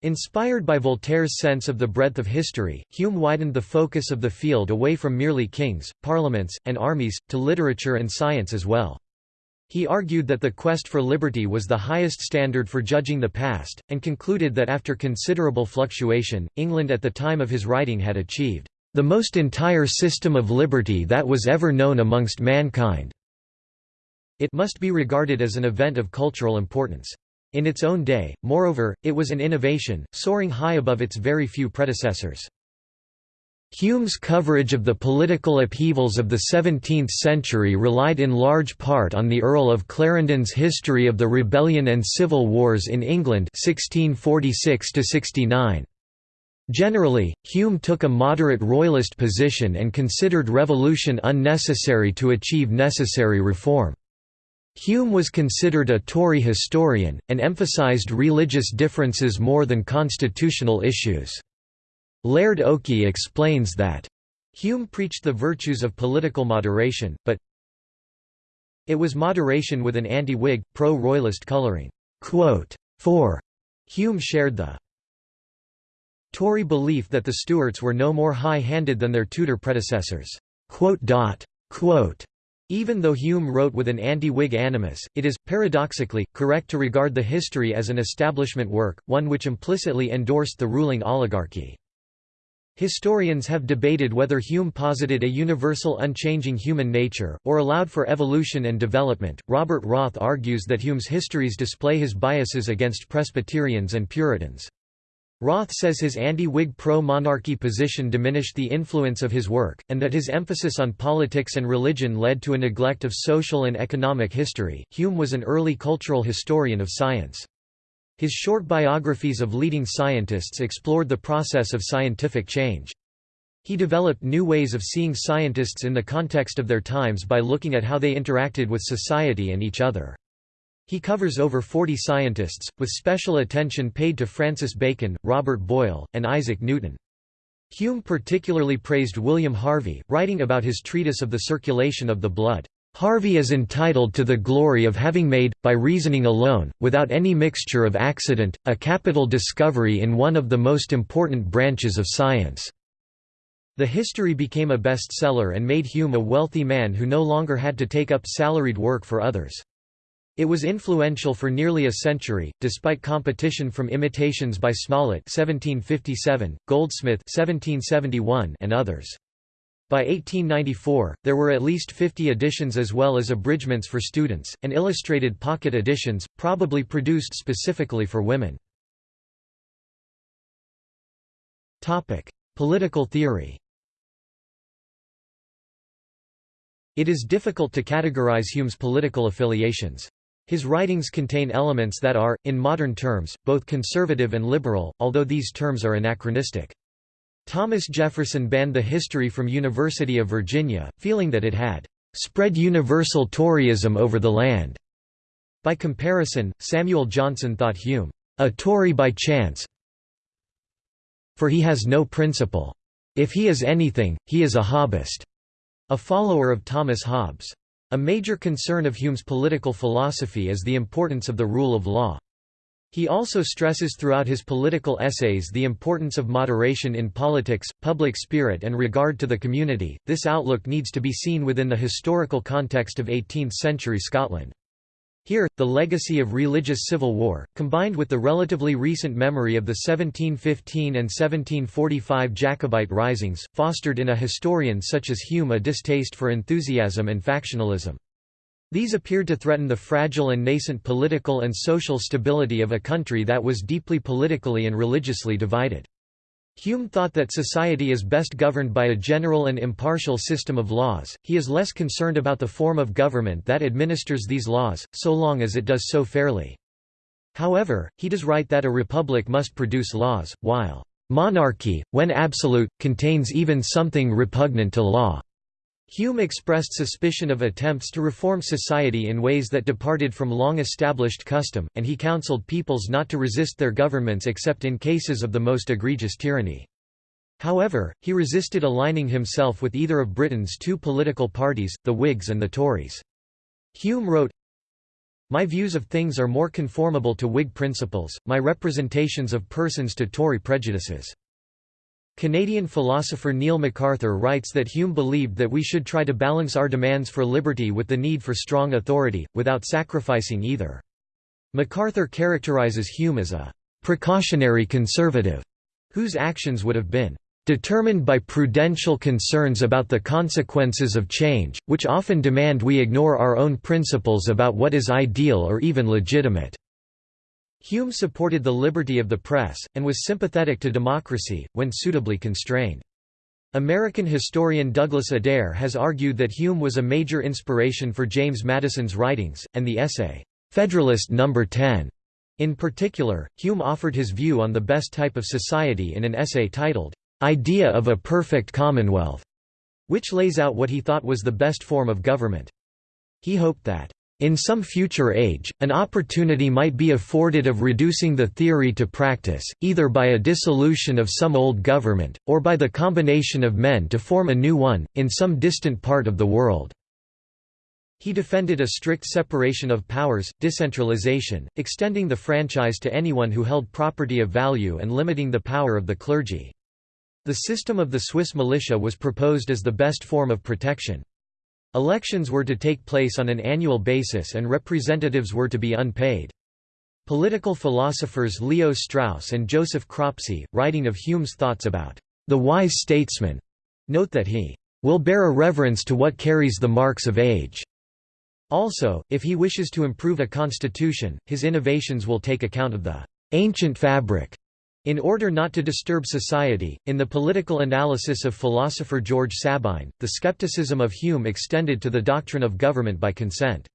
Inspired by Voltaire's sense of the breadth of history, Hume widened the focus of the field away from merely kings, parliaments, and armies, to literature and science as well. He argued that the quest for liberty was the highest standard for judging the past, and concluded that after considerable fluctuation, England at the time of his writing had achieved the most entire system of liberty that was ever known amongst mankind. It must be regarded as an event of cultural importance. In its own day, moreover, it was an innovation, soaring high above its very few predecessors. Hume's coverage of the political upheavals of the 17th century relied in large part on the Earl of Clarendon's History of the Rebellion and Civil Wars in England 1646 -69. Generally, Hume took a moderate royalist position and considered revolution unnecessary to achieve necessary reform. Hume was considered a Tory historian, and emphasised religious differences more than constitutional issues. Laird Okie explains that, Hume preached the virtues of political moderation, but it was moderation with an anti-Whig, pro-royalist colouring. For Hume shared the Tory belief that the Stuarts were no more high-handed than their Tudor predecessors. Even though Hume wrote with an anti-Whig animus, it is, paradoxically, correct to regard the history as an establishment work, one which implicitly endorsed the ruling oligarchy. Historians have debated whether Hume posited a universal unchanging human nature, or allowed for evolution and development. Robert Roth argues that Hume's histories display his biases against Presbyterians and Puritans. Roth says his anti-Whig pro-monarchy position diminished the influence of his work, and that his emphasis on politics and religion led to a neglect of social and economic history. Hume was an early cultural historian of science. His short biographies of leading scientists explored the process of scientific change. He developed new ways of seeing scientists in the context of their times by looking at how they interacted with society and each other. He covers over 40 scientists, with special attention paid to Francis Bacon, Robert Boyle, and Isaac Newton. Hume particularly praised William Harvey, writing about his treatise of the circulation of the blood. Harvey is entitled to the glory of having made, by reasoning alone, without any mixture of accident, a capital discovery in one of the most important branches of science." The history became a bestseller and made Hume a wealthy man who no longer had to take up salaried work for others. It was influential for nearly a century, despite competition from imitations by Smollett 1757, Goldsmith 1771, and others. By 1894, there were at least 50 editions as well as abridgments for students, and illustrated pocket editions, probably produced specifically for women. Political theory It is difficult to categorize Hume's political affiliations. His writings contain elements that are, in modern terms, both conservative and liberal, although these terms are anachronistic. Thomas Jefferson banned the history from University of Virginia, feeling that it had spread universal Toryism over the land. By comparison, Samuel Johnson thought Hume a Tory by chance, for he has no principle. If he is anything, he is a Hobbist, a follower of Thomas Hobbes. A major concern of Hume's political philosophy is the importance of the rule of law. He also stresses throughout his political essays the importance of moderation in politics, public spirit, and regard to the community. This outlook needs to be seen within the historical context of 18th century Scotland. Here, the legacy of religious civil war, combined with the relatively recent memory of the 1715 and 1745 Jacobite risings, fostered in a historian such as Hume a distaste for enthusiasm and factionalism. These appeared to threaten the fragile and nascent political and social stability of a country that was deeply politically and religiously divided. Hume thought that society is best governed by a general and impartial system of laws, he is less concerned about the form of government that administers these laws, so long as it does so fairly. However, he does write that a republic must produce laws, while monarchy, when absolute, contains even something repugnant to law. Hume expressed suspicion of attempts to reform society in ways that departed from long-established custom, and he counseled peoples not to resist their governments except in cases of the most egregious tyranny. However, he resisted aligning himself with either of Britain's two political parties, the Whigs and the Tories. Hume wrote, My views of things are more conformable to Whig principles, my representations of persons to Tory prejudices. Canadian philosopher Neil McArthur writes that Hume believed that we should try to balance our demands for liberty with the need for strong authority, without sacrificing either. McArthur characterizes Hume as a «precautionary conservative», whose actions would have been «determined by prudential concerns about the consequences of change, which often demand we ignore our own principles about what is ideal or even legitimate». Hume supported the liberty of the press, and was sympathetic to democracy, when suitably constrained. American historian Douglas Adair has argued that Hume was a major inspiration for James Madison's writings, and the essay, "'Federalist No. 10' in particular, Hume offered his view on the best type of society in an essay titled, "'Idea of a Perfect Commonwealth' which lays out what he thought was the best form of government. He hoped that in some future age, an opportunity might be afforded of reducing the theory to practice, either by a dissolution of some old government, or by the combination of men to form a new one, in some distant part of the world." He defended a strict separation of powers, decentralization, extending the franchise to anyone who held property of value and limiting the power of the clergy. The system of the Swiss militia was proposed as the best form of protection. Elections were to take place on an annual basis and representatives were to be unpaid. Political philosophers Leo Strauss and Joseph Cropsey, writing of Hume's thoughts about the wise statesman, note that he will bear a reverence to what carries the marks of age. Also, if he wishes to improve a constitution, his innovations will take account of the ancient fabric in order not to disturb society, in the political analysis of philosopher George Sabine, the skepticism of Hume extended to the doctrine of government by consent.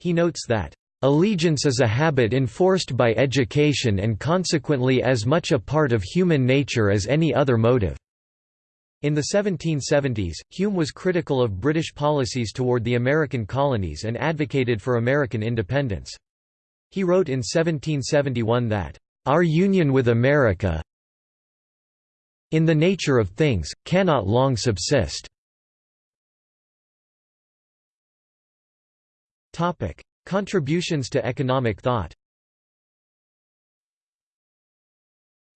He notes that, "...allegiance is a habit enforced by education and consequently as much a part of human nature as any other motive." In the 1770s, Hume was critical of British policies toward the American colonies and advocated for American independence. He wrote in 1771 that, our union with America in the nature of things, cannot long subsist. Contributions to economic thought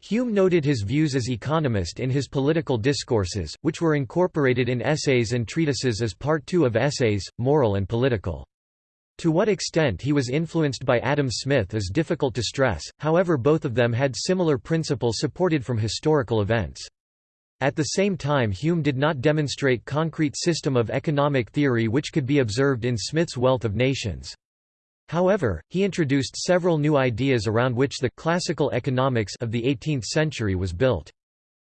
Hume noted his views as economist in his political discourses, which were incorporated in essays and treatises as part two of essays, moral and political. To what extent he was influenced by Adam Smith is difficult to stress, however both of them had similar principles supported from historical events. At the same time Hume did not demonstrate concrete system of economic theory which could be observed in Smith's Wealth of Nations. However, he introduced several new ideas around which the classical economics of the 18th century was built.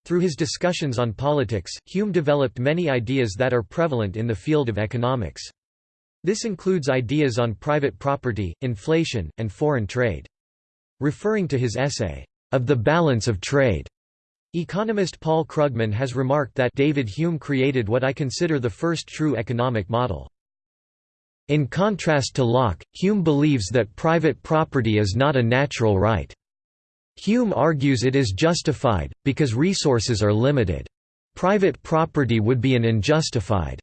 Through his discussions on politics, Hume developed many ideas that are prevalent in the field of economics. This includes ideas on private property, inflation, and foreign trade. Referring to his essay, Of the Balance of Trade, economist Paul Krugman has remarked that David Hume created what I consider the first true economic model. In contrast to Locke, Hume believes that private property is not a natural right. Hume argues it is justified, because resources are limited. Private property would be an unjustified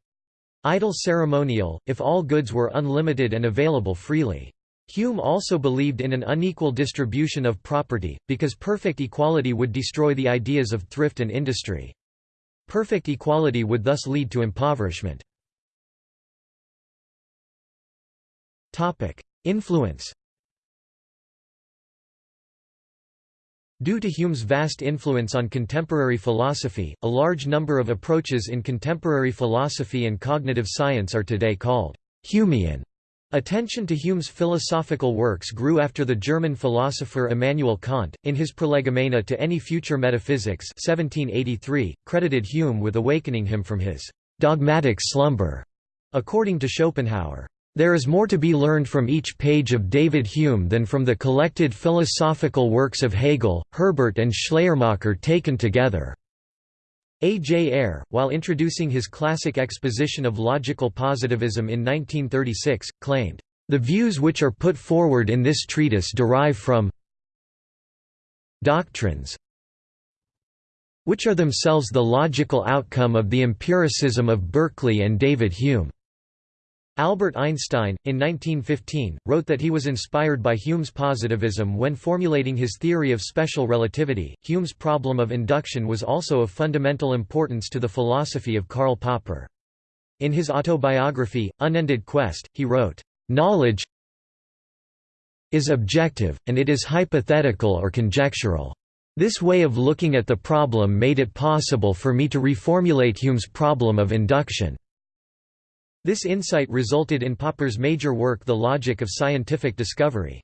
Idle ceremonial, if all goods were unlimited and available freely. Hume also believed in an unequal distribution of property, because perfect equality would destroy the ideas of thrift and industry. Perfect equality would thus lead to impoverishment. Influence Due to Hume's vast influence on contemporary philosophy, a large number of approaches in contemporary philosophy and cognitive science are today called Humean. Attention to Hume's philosophical works grew after the German philosopher Immanuel Kant, in his Prolegomena to any future metaphysics 1783, credited Hume with awakening him from his dogmatic slumber. According to Schopenhauer, there is more to be learned from each page of David Hume than from the collected philosophical works of Hegel, Herbart and Schleiermacher taken together. A. J. Ayer, while introducing his classic exposition of logical positivism in 1936, claimed, "...the views which are put forward in this treatise derive from doctrines which are themselves the logical outcome of the empiricism of Berkeley and David Hume." Albert Einstein, in 1915, wrote that he was inspired by Hume's positivism when formulating his theory of special relativity. Hume's problem of induction was also of fundamental importance to the philosophy of Karl Popper. In his autobiography, Unended Quest, he wrote, Knowledge is objective, and it is hypothetical or conjectural. This way of looking at the problem made it possible for me to reformulate Hume's problem of induction. This insight resulted in Popper's major work The Logic of Scientific Discovery.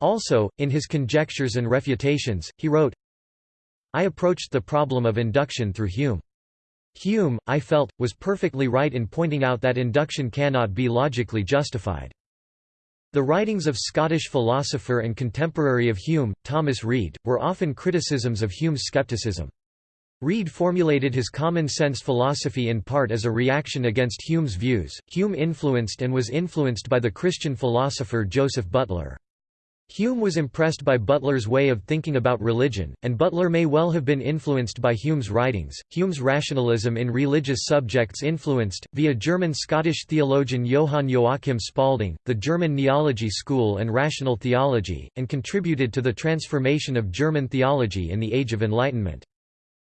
Also, in his Conjectures and Refutations, he wrote, I approached the problem of induction through Hume. Hume, I felt, was perfectly right in pointing out that induction cannot be logically justified. The writings of Scottish philosopher and contemporary of Hume, Thomas Reid, were often criticisms of Hume's skepticism. Reid formulated his common-sense philosophy in part as a reaction against Hume's views. Hume influenced and was influenced by the Christian philosopher Joseph Butler. Hume was impressed by Butler's way of thinking about religion, and Butler may well have been influenced by Hume's writings. Hume's rationalism in religious subjects influenced, via German-Scottish theologian Johann Joachim Spalding, the German Neology school and rational theology, and contributed to the transformation of German theology in the Age of Enlightenment.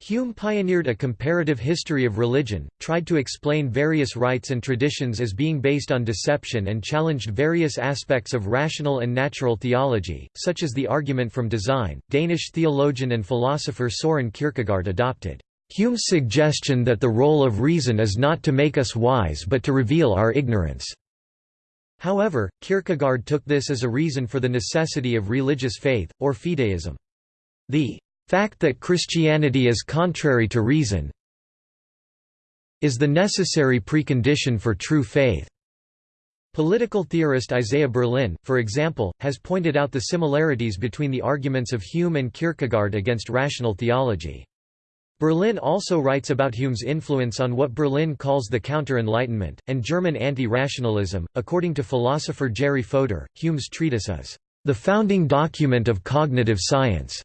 Hume pioneered a comparative history of religion, tried to explain various rites and traditions as being based on deception and challenged various aspects of rational and natural theology, such as the argument from design. Danish theologian and philosopher Soren Kierkegaard adopted Hume's suggestion that the role of reason is not to make us wise but to reveal our ignorance. However, Kierkegaard took this as a reason for the necessity of religious faith, or fideism. The fact that Christianity is contrary to reason is the necessary precondition for true faith. Political theorist Isaiah Berlin, for example, has pointed out the similarities between the arguments of Hume and Kierkegaard against rational theology. Berlin also writes about Hume's influence on what Berlin calls the Counter-Enlightenment, and German anti-rationalism. According to philosopher Jerry Fodor, Hume's treatise is the founding document of cognitive science.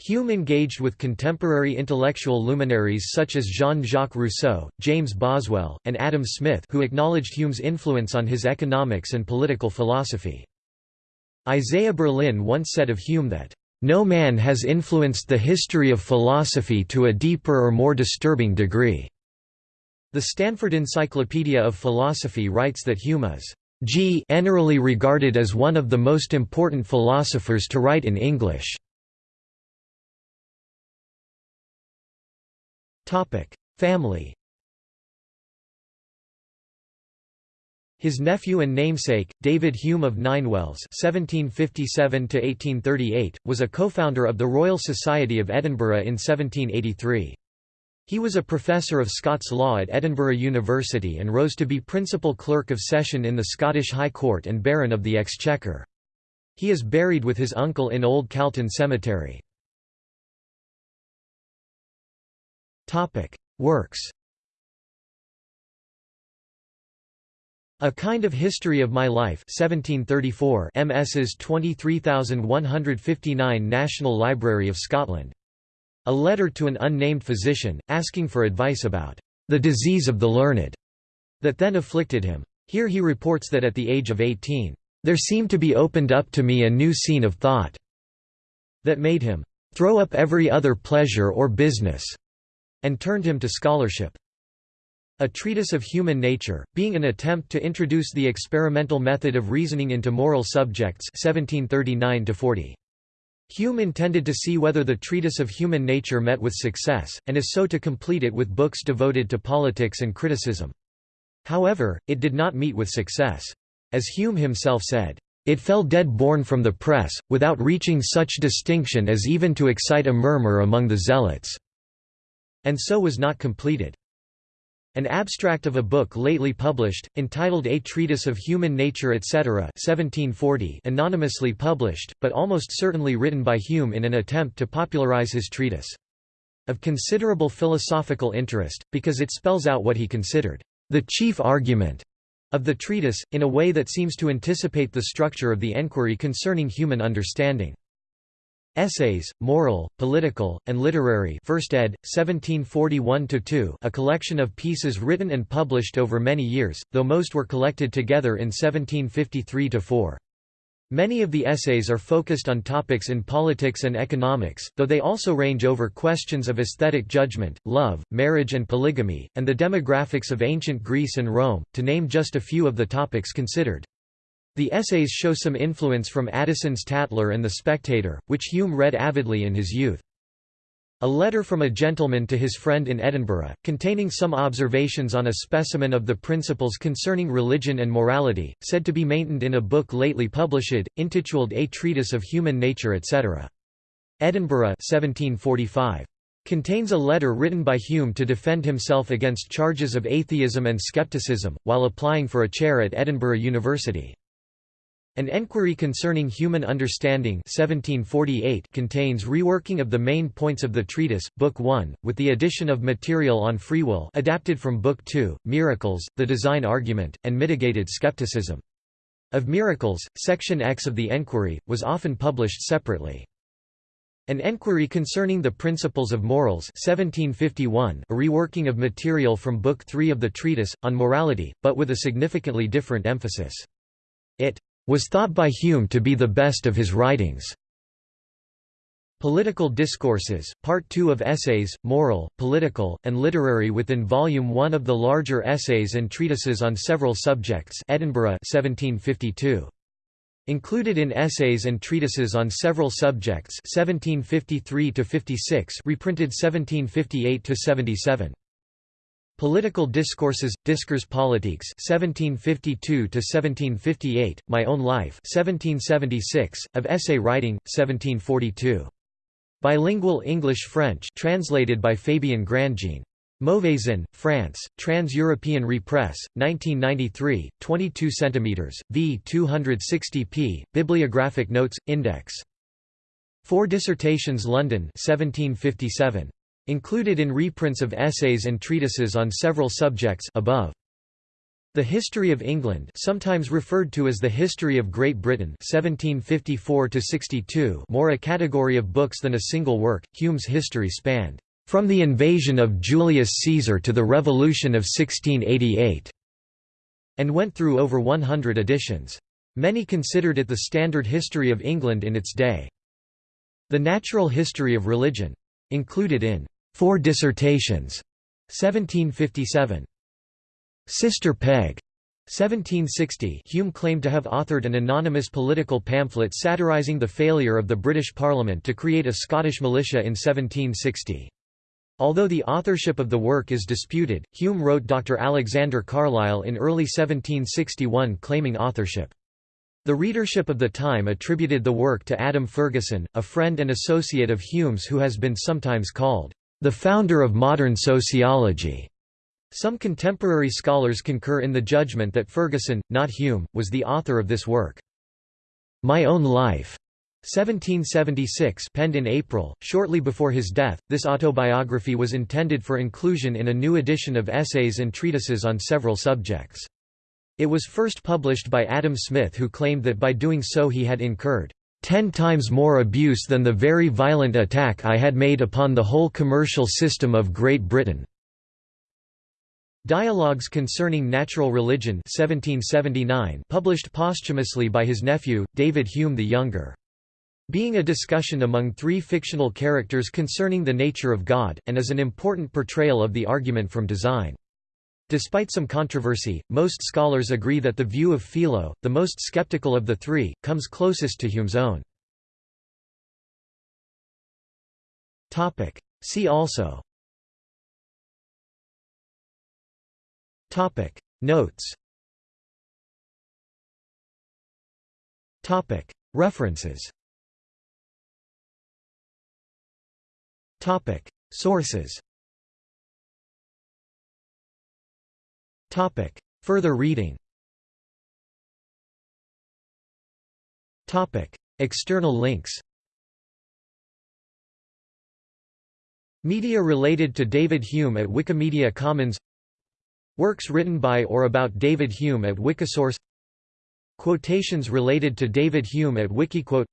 Hume engaged with contemporary intellectual luminaries such as Jean-Jacques Rousseau, James Boswell, and Adam Smith who acknowledged Hume's influence on his economics and political philosophy. Isaiah Berlin once said of Hume that, "...no man has influenced the history of philosophy to a deeper or more disturbing degree." The Stanford Encyclopedia of Philosophy writes that Hume is generally regarded as one of the most important philosophers to write in English. Family His nephew and namesake, David Hume of Ninewells (1757–1838), was a co-founder of the Royal Society of Edinburgh in 1783. He was a professor of Scots law at Edinburgh University and rose to be principal clerk of session in the Scottish High Court and Baron of the Exchequer. He is buried with his uncle in Old Calton Cemetery. Topic: Works. A Kind of History of My Life 1734 MS's 23159 National Library of Scotland. A letter to an unnamed physician, asking for advice about the disease of the learned that then afflicted him. Here he reports that at the age of 18, there seemed to be opened up to me a new scene of thought that made him throw up every other pleasure or business and turned him to scholarship. A Treatise of Human Nature, being an attempt to introduce the experimental method of reasoning into moral subjects 1739 -40. Hume intended to see whether the Treatise of Human Nature met with success, and is so to complete it with books devoted to politics and criticism. However, it did not meet with success. As Hume himself said, "...it fell dead born from the press, without reaching such distinction as even to excite a murmur among the zealots." And so was not completed. An abstract of a book lately published, entitled A Treatise of Human Nature etc. 1740 anonymously published, but almost certainly written by Hume in an attempt to popularize his treatise. Of considerable philosophical interest, because it spells out what he considered the chief argument of the treatise, in a way that seems to anticipate the structure of the enquiry concerning human understanding. Essays, Moral, Political, and Literary 1st ed., 1741–2 a collection of pieces written and published over many years, though most were collected together in 1753–4. Many of the essays are focused on topics in politics and economics, though they also range over questions of aesthetic judgment, love, marriage and polygamy, and the demographics of ancient Greece and Rome, to name just a few of the topics considered. The essays show some influence from Addison's Tatler and The Spectator, which Hume read avidly in his youth. A letter from a gentleman to his friend in Edinburgh, containing some observations on a specimen of the principles concerning religion and morality, said to be maintained in a book lately published, intituled A Treatise of Human Nature etc. Edinburgh 1745. Contains a letter written by Hume to defend himself against charges of atheism and skepticism, while applying for a chair at Edinburgh University. An Enquiry Concerning Human Understanding 1748 contains reworking of the main points of the treatise, Book 1, with the addition of material on free will adapted from Book 2, Miracles, the Design Argument, and Mitigated Skepticism. Of Miracles, Section X of the Enquiry, was often published separately. An Enquiry Concerning the Principles of Morals 1751, a reworking of material from Book 3 of the treatise, on morality, but with a significantly different emphasis. It was thought by Hume to be the best of his writings. Political Discourses, Part 2 of Essays, Moral, Political, and Literary within Volume 1 of the larger Essays and Treatises on Several Subjects Edinburgh 1752. Included in Essays and Treatises on Several Subjects 1753 reprinted 1758–77. Political Discourses, Discours politiques 1752–1758, My Own Life 1776, of Essay Writing, 1742. Bilingual English-French translated by Fabien Grandjean. Mauvezin, France, Trans-European Repress, 1993, 22 cm, v 260 p. Bibliographic Notes, Index. Four Dissertations London 1757. Included in reprints of essays and treatises on several subjects above. The History of England sometimes referred to as the History of Great Britain 1754 more a category of books than a single work, Hume's history spanned, "...from the invasion of Julius Caesar to the Revolution of 1688", and went through over 100 editions. Many considered it the standard history of England in its day. The Natural History of Religion. Included in Four Dissertations, 1757. Sister Peg, 1760 Hume claimed to have authored an anonymous political pamphlet satirising the failure of the British Parliament to create a Scottish militia in 1760. Although the authorship of the work is disputed, Hume wrote Dr. Alexander Carlyle in early 1761 claiming authorship. The readership of the time attributed the work to Adam Ferguson, a friend and associate of Hume's who has been sometimes called the founder of modern sociology. Some contemporary scholars concur in the judgment that Ferguson, not Hume, was the author of this work. My Own Life 1776 penned in April, shortly before his death, this autobiography was intended for inclusion in a new edition of essays and treatises on several subjects. It was first published by Adam Smith who claimed that by doing so he had incurred ten times more abuse than the very violent attack I had made upon the whole commercial system of Great Britain." Dialogues Concerning Natural Religion 1779 published posthumously by his nephew, David Hume the Younger. Being a discussion among three fictional characters concerning the nature of God, and as an important portrayal of the argument from design. Despite some controversy, most scholars agree that the view of Philo, the most skeptical of the three, comes closest to Hume's own. See also. Topic. Notes. Topic. References. Topic. Sources Topic. Further reading. Topic. External links. Media related to David Hume at Wikimedia Commons. Works written by or about David Hume at Wikisource. Quotations related to David Hume at Wikiquote.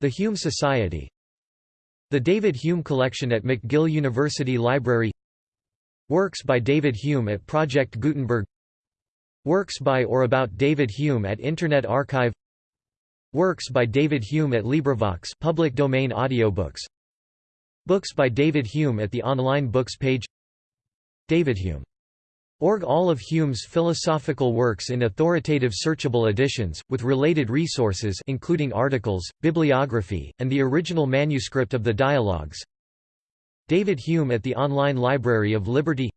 The Hume Society. The David Hume Collection at McGill University Library Works by David Hume at Project Gutenberg. Works by or about David Hume at Internet Archive. Works by David Hume at LibriVox public domain audiobooks. Books by David Hume at the online books page. David Hume. Org. All of Hume's philosophical works in authoritative searchable editions, with related resources including articles, bibliography, and the original manuscript of the dialogues David Hume at the Online Library of Liberty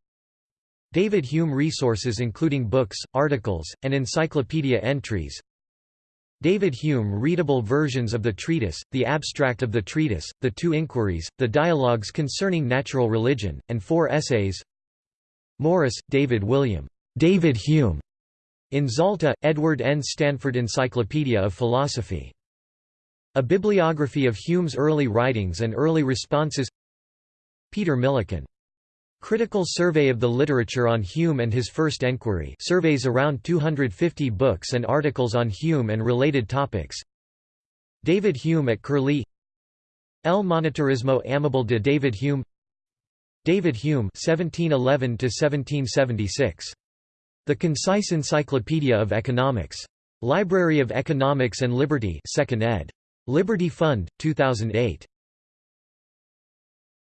David Hume resources including books, articles, and encyclopedia entries David Hume readable versions of the treatise, the abstract of the treatise, the two inquiries, the dialogues concerning natural religion, and four essays Morris, David William. David Hume. In Zalta, Edward N. Stanford Encyclopedia of Philosophy. A bibliography of Hume's early writings and early responses Peter Millican. Critical Survey of the Literature on Hume and His First Enquiry surveys around 250 books and articles on Hume and related topics David Hume at Curlie El Monetarismo Amable de David Hume David Hume 1711 The Concise Encyclopedia of Economics. Library of Economics and Liberty 2nd ed. Liberty Fund, 2008.